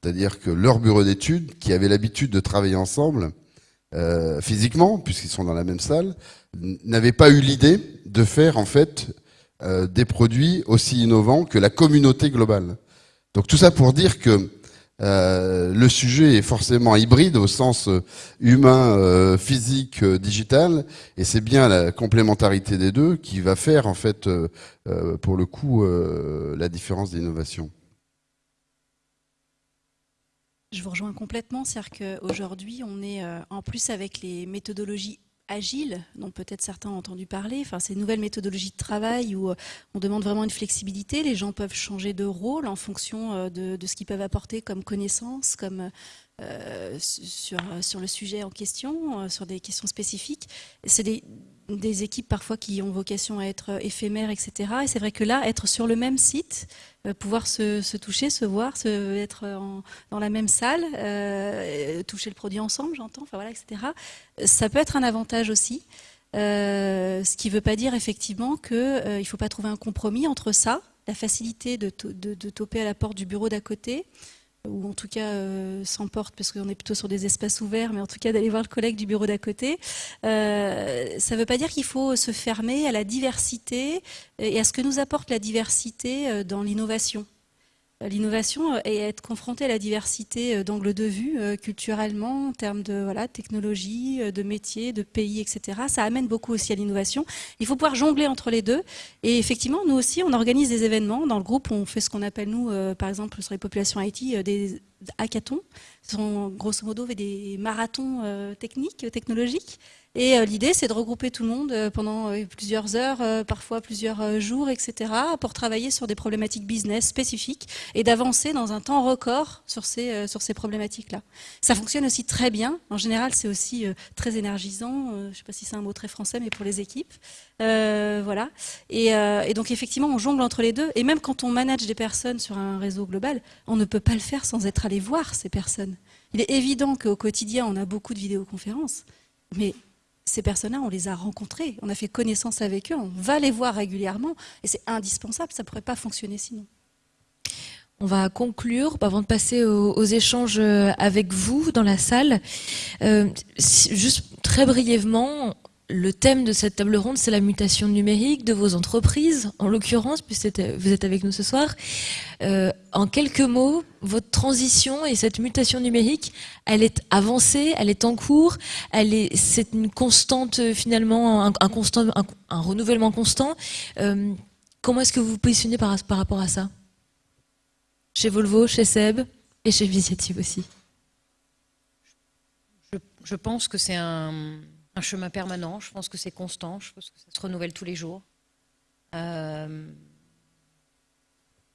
c'est-à-dire que leur bureau d'études, qui avait l'habitude de travailler ensemble, physiquement, puisqu'ils sont dans la même salle, n'avait pas eu l'idée de faire en fait euh, des produits aussi innovants que la communauté globale. Donc tout ça pour dire que euh, le sujet est forcément hybride au sens euh, humain, physique, digital, et c'est bien la complémentarité des deux qui va faire en fait, pour le coup, la différence d'innovation. Je vous rejoins complètement, c'est-à-dire qu'aujourd'hui, on est en plus avec les méthodologies agile, dont peut-être certains ont entendu parler, enfin, ces nouvelles méthodologies de travail où euh, on demande vraiment une flexibilité, les gens peuvent changer de rôle en fonction euh, de, ce qu'ils peuvent apporter comme connaissances, comme euh, sur, sur le sujet en question, sur des questions spécifiques. C'est des, des équipes parfois qui ont vocation à être éphémères, etc. Et c'est vrai que là, être sur le même site, euh, pouvoir se, toucher, se voir, se, être dans la même salle, euh, toucher le produit ensemble, j'entends, enfin voilà, etc. Ça peut être un avantage aussi. Euh, ce qui ne veut pas dire effectivement qu'il ne faut pas trouver un compromis entre ça, la facilité de, de, de toper à la porte du bureau d'à côté, ou en tout cas euh, s'emporte, parce qu'on est plutôt sur des espaces ouverts, mais en tout cas d'aller voir le collègue du bureau d'à côté. Euh, ça ne veut pas dire qu'il faut se fermer à la diversité et à ce que nous apporte la diversité euh, dans l'innovation. L'innovation et être confronté à la diversité d'angles de vue culturellement, en termes de voilà, technologie, de métiers, de pays, etc. Ça amène beaucoup aussi à l'innovation. Il faut pouvoir jongler entre les deux. Et effectivement, nous aussi, on organise des événements. Dans le groupe, on fait ce qu'on appelle, nous, par exemple, sur les populations IT, des hackathons. Ce sont grosso modo des marathons techniques, technologiques. Et euh, l'idée, c'est de regrouper tout le monde euh, pendant euh, plusieurs heures, parfois plusieurs jours, etc., pour travailler sur des problématiques business spécifiques et d'avancer dans un temps record sur ces, problématiques-là. Ça fonctionne aussi très bien. En général, c'est aussi très énergisant. Je ne sais pas si c'est un mot très français, mais pour les équipes. voilà. Et, et, donc, effectivement, on jongle entre les deux. Et même quand on manage des personnes sur un réseau global, on ne peut pas le faire sans être allé voir ces personnes. Il est évident qu'au quotidien, on a beaucoup de vidéoconférences, mais ces personnes-là, on les a rencontrées, on a fait connaissance avec eux, on va les voir régulièrement, et c'est indispensable, ça ne pourrait pas fonctionner sinon. On va conclure avant de passer aux, échanges euh, avec vous dans la salle. Euh, juste très brièvement, le thème de cette table ronde, c'est la mutation numérique de vos entreprises, en l'occurrence, puisque vous êtes avec nous ce soir. Euh, en quelques mots, votre transition et cette mutation numérique, elle est avancée, elle est en cours, elle est, c'est une constante euh, finalement, un, renouvellement constant. Euh, comment est-ce que vous vous positionnez par, rapport à ça? Chez Volvo, chez Seb et chez Visiative aussi. Je pense que c'est un un chemin permanent. Je pense que c'est constant. Je pense que ça se renouvelle tous les jours. Euh,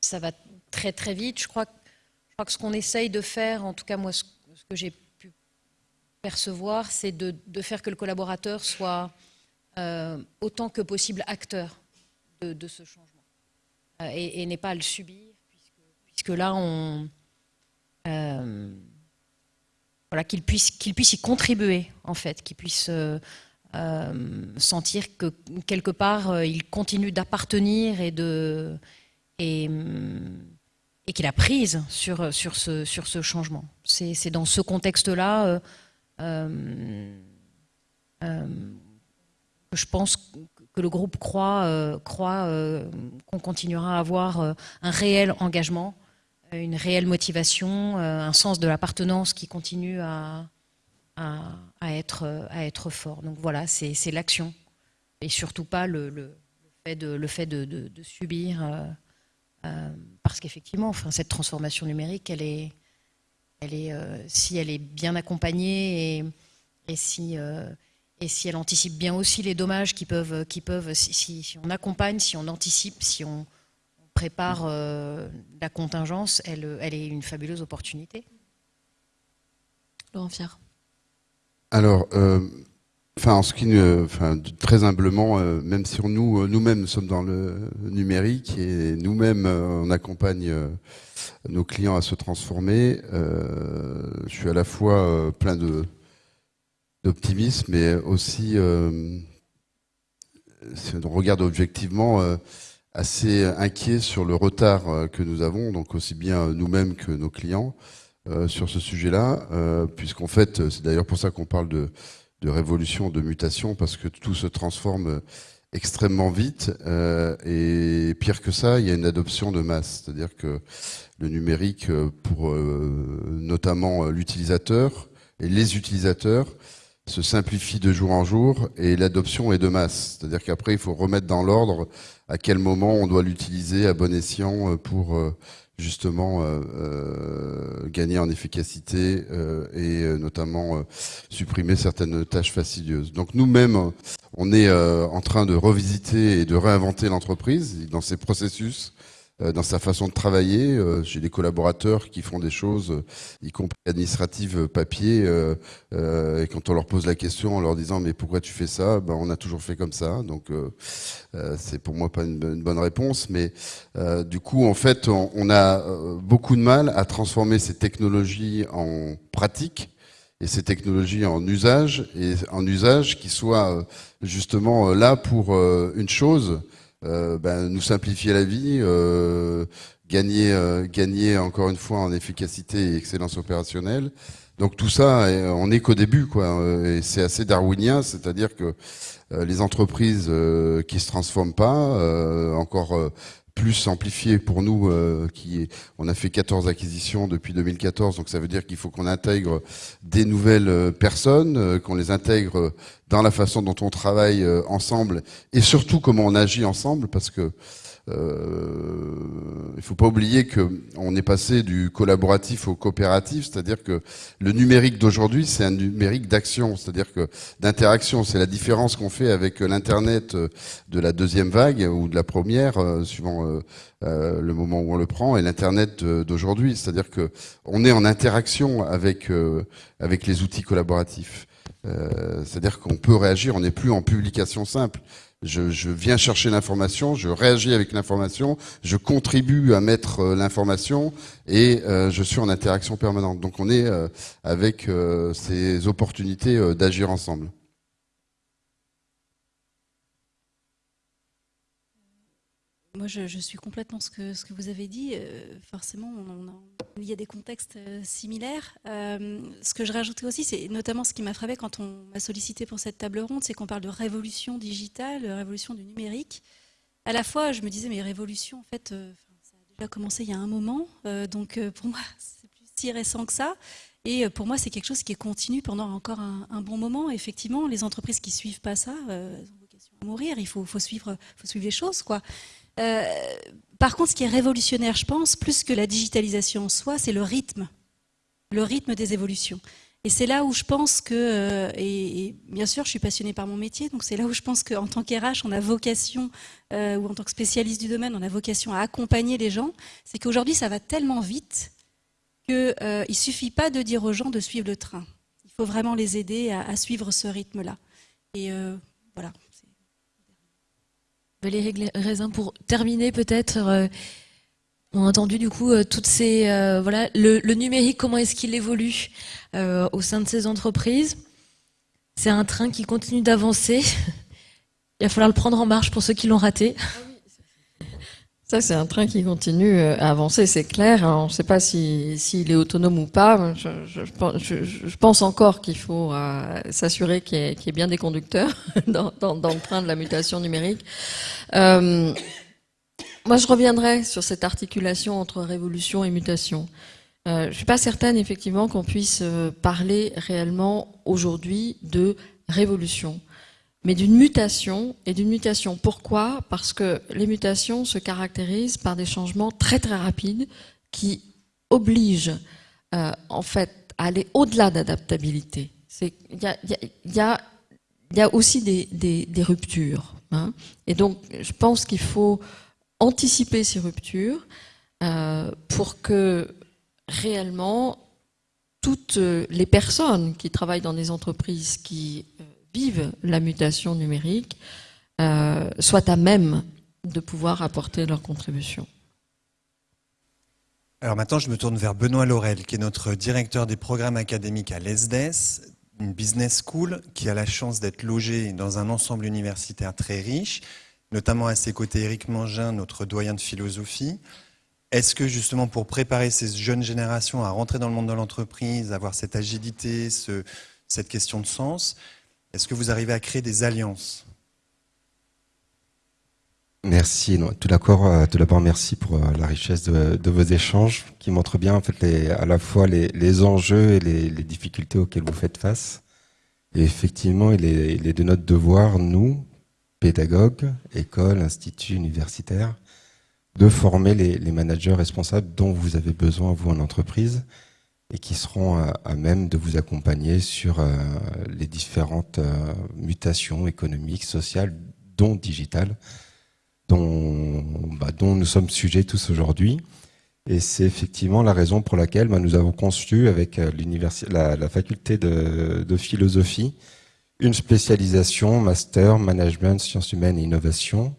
ça va très très vite. Je crois, que ce qu'on essaye de faire, en tout cas moi, ce, que j'ai pu percevoir, c'est de, faire que le collaborateur soit euh, autant que possible acteur de, ce changement euh, et, et n'est pas à le subir, puisque là on voilà, qu'il puisse, qu'il puisse y contribuer, en fait, qu'il puisse euh, euh, sentir que quelque part euh, il continue d'appartenir et qu'il a prise sur sur ce sur ce changement. C'est, dans ce contexte-là que je pense que le groupe croit croit qu'on continuera à avoir un réel engagement une réelle motivation, euh, un sens de l'appartenance qui continue à, être, fort. Donc voilà, c'est l'action et surtout pas le, fait de, subir, euh, euh, parce qu'effectivement, cette transformation numérique, si elle est bien accompagnée et, si, elle anticipe bien aussi les dommages qui peuvent, si on accompagne, si on anticipe, si on, prépare euh, la contingence, elle, elle est une fabuleuse opportunité. Laurent Fier. Alors, euh, enfin, en ce qui, enfin, très humblement, euh, même si nous, nous-mêmes, sommes dans le numérique et nous-mêmes, on accompagne nos clients à se transformer, je suis à la fois plein de d'optimisme, mais aussi, si on regarde objectivement, assez inquiet sur le retard euh, que nous avons, donc aussi bien nous-mêmes que nos clients, euh, sur ce sujet-là, euh, puisqu'en fait, c'est d'ailleurs pour ça qu'on parle de, de, révolution, de mutation, parce que tout se transforme extrêmement vite, et pire que ça, il y a une adoption de masse, c'est-à-dire que le numérique, pour notamment l'utilisateur et les utilisateurs, se simplifie de jour en jour et l'adoption est de masse. C'est-à-dire qu'après, il faut remettre dans l'ordre à quel moment on doit l'utiliser à bon escient euh, pour euh, justement euh, gagner en efficacité et notamment supprimer certaines tâches fastidieuses. Donc nous-mêmes, on est en train de revisiter et de réinventer l'entreprise dans ses processus dans sa façon de travailler. Euh, j'ai des collaborateurs qui font des choses, y compris administratives, papier, euh, et quand on leur pose la question en leur disant mais pourquoi tu fais ça, ben, on a toujours fait comme ça. Donc c'est pour moi pas une, bonne réponse, mais du coup en fait on, a beaucoup de mal à transformer ces technologies en pratique et ces technologies en usage et en usage qui soient justement là pour une chose euh, ben, nous simplifier la vie, euh, gagner, euh, gagner encore une fois en efficacité et excellence opérationnelle. Donc tout ça, on n'est qu'au début, quoi. Et c'est assez darwinien, c'est-à-dire que les entreprises qui se transforment pas, encore plus amplifié pour nous, euh, qui on a fait 14 acquisitions depuis 2014, donc ça veut dire qu'il faut qu'on intègre des nouvelles euh, personnes, euh, qu'on les intègre dans la façon dont on travaille ensemble, et surtout comment on agit ensemble, parce que euh, il faut pas oublier que on est passé du collaboratif au coopératif, c'est-à-dire que le numérique d'aujourd'hui, c'est un numérique d'action, c'est-à-dire que d'interaction. C'est la différence qu'on fait avec l'internet de la deuxième vague ou de la première, euh, suivant euh, euh, le moment où on le prend, et l'internet d'aujourd'hui, c'est-à-dire que on est en interaction avec avec les outils collaboratifs. c'est-à-dire qu'on peut réagir, on n'est plus en publication simple. Je, viens chercher l'information, je réagis avec l'information, je contribue à mettre euh, l'information et euh, je suis en interaction permanente. Donc on est euh, avec ces opportunités d'agir ensemble. Moi, je, suis complètement ce que, vous avez dit. Euh, forcément, il y a des contextes euh, similaires. Euh, ce que je rajoutais aussi, c'est notamment ce qui m'a frappé quand on m'a sollicité pour cette table ronde, c'est qu'on parle de révolution digitale, révolution du numérique. À la fois, je me disais, mais révolution, en fait, ça a déjà commencé il y a un moment. donc, pour moi, c'est plus si récent que ça. Et pour moi, c'est quelque chose qui est continu pendant encore un, bon moment. Effectivement, les entreprises qui suivent pas ça, ont vocation à mourir. Il faut, suivre, faut suivre les choses, quoi. Euh, par contre, ce qui est révolutionnaire, je pense, plus que la digitalisation en soi, c'est le rythme, le rythme des évolutions. Et c'est là où je pense que, euh, et, bien sûr, je suis passionnée par mon métier, donc c'est là où je pense qu'en tant qu'RH, on a vocation, euh, ou en tant que spécialiste du domaine, on a vocation à accompagner les gens. C'est qu'aujourd'hui, ça va tellement vite qu'il ne suffit pas de dire aux gens de suivre le train. Il faut vraiment les aider à, suivre ce rythme-là. Et voilà. Valérie Raisin, pour terminer peut-être, euh, on a entendu du coup euh, toutes ces euh, voilà le, numérique comment est-ce qu'il évolue au sein de ces entreprises. C'est un train qui continue d'avancer. Il va falloir le prendre en marche pour ceux qui l'ont raté. Ça, c'est un train qui continue euh, à avancer, c'est clair. on ne sait pas s'il est autonome ou pas. Je, pense encore qu'il faut euh, s'assurer qu'il y, ait bien des conducteurs dans, le train de la mutation numérique. Euh, moi, je reviendrai sur cette articulation entre révolution et mutation. je ne suis pas certaine, effectivement, qu'on puisse parler réellement aujourd'hui de révolution mais d'une mutation. Et d'une mutation, pourquoi? Parce que les mutations se caractérisent par des changements très très rapides qui obligent euh, en fait à aller au-delà d'adaptabilité. Il y a, aussi des, ruptures. Hein. Et donc, je pense qu'il faut anticiper ces ruptures euh, pour que réellement toutes les personnes qui travaillent dans des entreprises qui euh, vivent la mutation numérique euh, soient à même de pouvoir apporter leur contribution. Alors maintenant, je me tourne vers Benoît Laurel, qui est notre directeur des programmes académiques à l'ESDES, une business school qui a la chance d'être logée dans un ensemble universitaire très riche, notamment à ses côtés Éric Mangin, notre doyen de philosophie. Est-ce que justement pour préparer ces jeunes générations à rentrer dans le monde de l'entreprise, avoir cette agilité, ce, cette question de sens, est-ce que vous arrivez à créer des alliances Merci. tout d'abord, euh, tout d'abord, merci pour euh, la richesse de, vos échanges qui montrent bien à la fois les, enjeux et les, difficultés auxquelles vous faites face. Et effectivement, il est, il est de notre devoir, nous, pédagogues, écoles, instituts universitaires, de former les, managers responsables dont vous avez besoin, vous, en entreprise, et qui seront à, même de vous accompagner sur euh, les différentes euh, mutations économiques, sociales, dont digitales, dont, bah, dont nous sommes sujets tous aujourd'hui. Et c'est effectivement la raison pour laquelle bah, nous avons conçu avec euh, la, la, faculté de, de, philosophie une spécialisation master management sciences humaines et innovation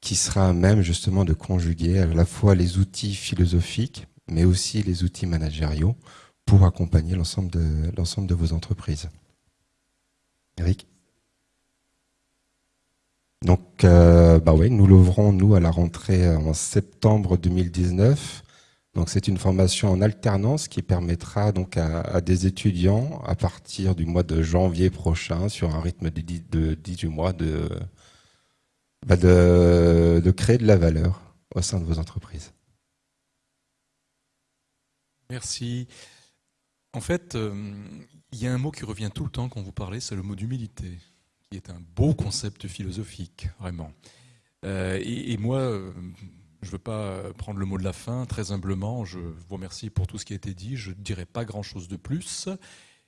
qui sera à même justement de conjuguer à la fois les outils philosophiques mais aussi les outils managériaux pour accompagner l'ensemble de, de vos entreprises. Eric donc, euh, bah ouais, nous l'ouvrons, nous, à la rentrée euh, en septembre 2019. Donc, c'est une formation en alternance qui permettra donc à, des étudiants, à partir du mois de janvier prochain, sur un rythme de, 10, de 18 mois, bah de créer de la valeur au sein de vos entreprises. Merci. En fait, euh, il y a un mot qui revient tout le temps quand vous parlez, c'est le mot d'humilité, qui est un beau concept philosophique, vraiment. Euh, et, moi, euh, je ne veux pas prendre le mot de la fin, très humblement, je vous remercie pour tout ce qui a été dit, je ne dirai pas grand-chose de plus,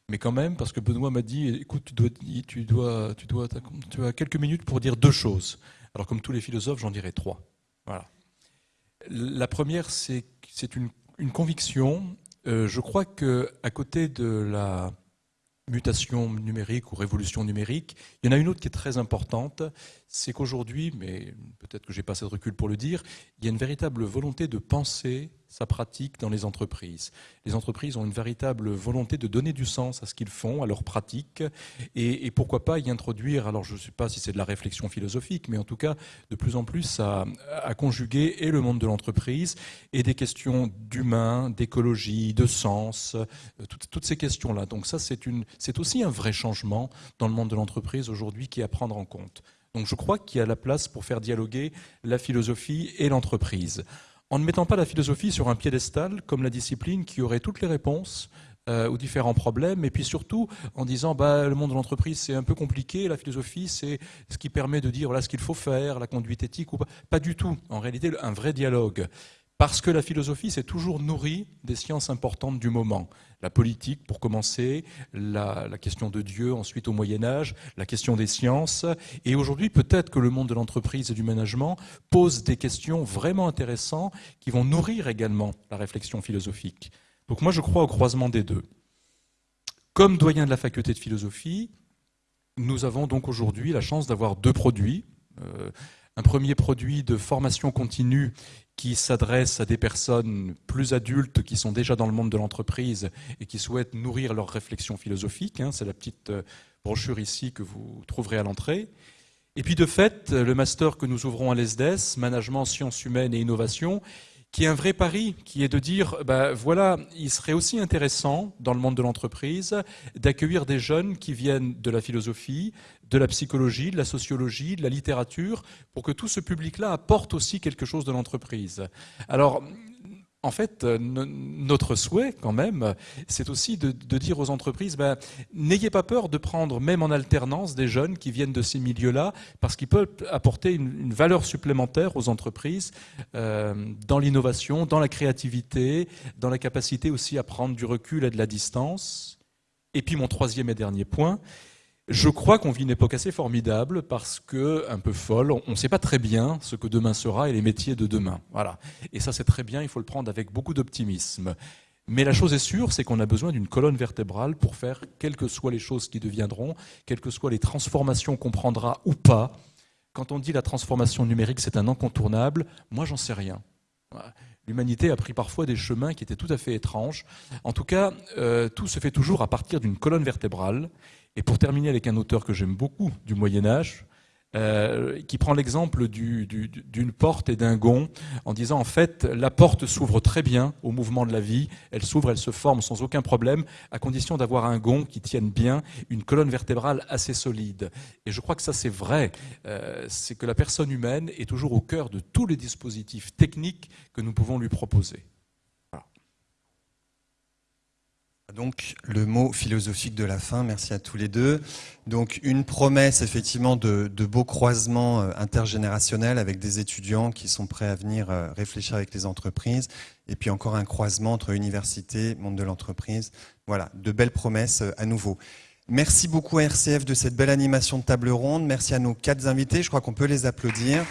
mais quand même, parce que Benoît m'a dit, écoute, tu, dois, tu, dois, tu, dois, tu as quelques minutes pour dire deux choses. Alors comme tous les philosophes, j'en dirai trois. Voilà. La première, c'est une, une conviction. Euh, je crois que à côté de la mutation numérique ou révolution numérique. Il y en a une autre qui est très importante, c'est qu'aujourd'hui, mais peut-être que j'ai pas assez de recul pour le dire, il y a une véritable volonté de penser sa pratique dans les entreprises. Les entreprises ont une véritable volonté de donner du sens à ce qu'ils font, à leur pratique, et, pourquoi pas y introduire, alors je ne sais pas si c'est de la réflexion philosophique, mais en tout cas de plus en plus à, conjuguer et le monde de l'entreprise et des questions d'humain, d'écologie, de sens, euh, toutes, ces questions-là. Donc ça, c'est aussi un vrai changement dans le monde de l'entreprise aujourd'hui qui est à prendre en compte. Donc je crois qu'il y a la place pour faire dialoguer la philosophie et l'entreprise en ne mettant pas la philosophie sur un piédestal comme la discipline qui aurait toutes les réponses euh, aux différents problèmes, et puis surtout en disant bah, le monde de l'entreprise c'est un peu compliqué, la philosophie c'est ce qui permet de dire voilà ce qu'il faut faire, la conduite éthique ou pas. Pas du tout. En réalité, un vrai dialogue. Parce que la philosophie s'est toujours nourrie des sciences importantes du moment. La politique, pour commencer, la, question de Dieu, ensuite au Moyen Âge, la question des sciences. Et aujourd'hui, peut-être que le monde de l'entreprise et du management pose des questions vraiment intéressantes qui vont nourrir également la réflexion philosophique. Donc moi, je crois au croisement des deux. Comme doyen de la faculté de philosophie, nous avons donc aujourd'hui la chance d'avoir deux produits. Euh, un premier produit de formation continue qui s'adresse à des personnes plus adultes qui sont déjà dans le monde de l'entreprise et qui souhaitent nourrir leur réflexion philosophique. Hein. C'est la petite euh, brochure ici que vous trouverez à l'entrée. Et puis de fait, le master que nous ouvrons à l'ESDES, Management, Sciences humaines et Innovation, qui est un vrai pari, qui est de dire, ben voilà, il serait aussi intéressant dans le monde de l'entreprise d'accueillir des jeunes qui viennent de la philosophie, de la psychologie, de la sociologie, de la littérature, pour que tout ce public-là apporte aussi quelque chose de l'entreprise. Alors, en fait, euh, notre souhait, quand même, c'est aussi de, dire aux entreprises, ben, n'ayez pas peur de prendre, même en alternance, des jeunes qui viennent de ces milieux-là, parce qu'ils peuvent apporter une, valeur supplémentaire aux entreprises euh, dans l'innovation, dans la créativité, dans la capacité aussi à prendre du recul et de la distance. Et puis mon troisième et dernier point, je crois qu'on vit une époque assez formidable parce que, un peu folle, on ne sait pas très bien ce que demain sera et les métiers de demain. Voilà. Et ça, c'est très bien, il faut le prendre avec beaucoup d'optimisme. Mais la chose est sûre, c'est qu'on a besoin d'une colonne vertébrale pour faire quelles que soient les choses qui deviendront, quelles que soient les transformations qu'on prendra ou pas. Quand on dit la transformation numérique, c'est un incontournable, moi, j'en sais rien. L'humanité a pris parfois des chemins qui étaient tout à fait étranges. En tout cas, euh, tout se fait toujours à partir d'une colonne vertébrale. Et pour terminer avec un auteur que j'aime beaucoup du Moyen Âge, euh, qui prend l'exemple d'une porte et d'un gond, en disant en fait la porte s'ouvre très bien au mouvement de la vie, elle s'ouvre, elle se forme sans aucun problème, à condition d'avoir un gond qui tienne bien, une colonne vertébrale assez solide. Et je crois que ça c'est vrai, euh, c'est que la personne humaine est toujours au cœur de tous les dispositifs techniques que nous pouvons lui proposer. Donc le mot philosophique de la fin, merci à tous les deux. Donc une promesse effectivement de, beaux croisements euh, intergénérationnels avec des étudiants qui sont prêts à venir euh, réfléchir avec les entreprises, et puis encore un croisement entre université, monde de l'entreprise. Voilà, de belles promesses euh, à nouveau. Merci beaucoup à RCF de cette belle animation de table ronde. Merci à nos quatre invités. Je crois qu'on peut les applaudir.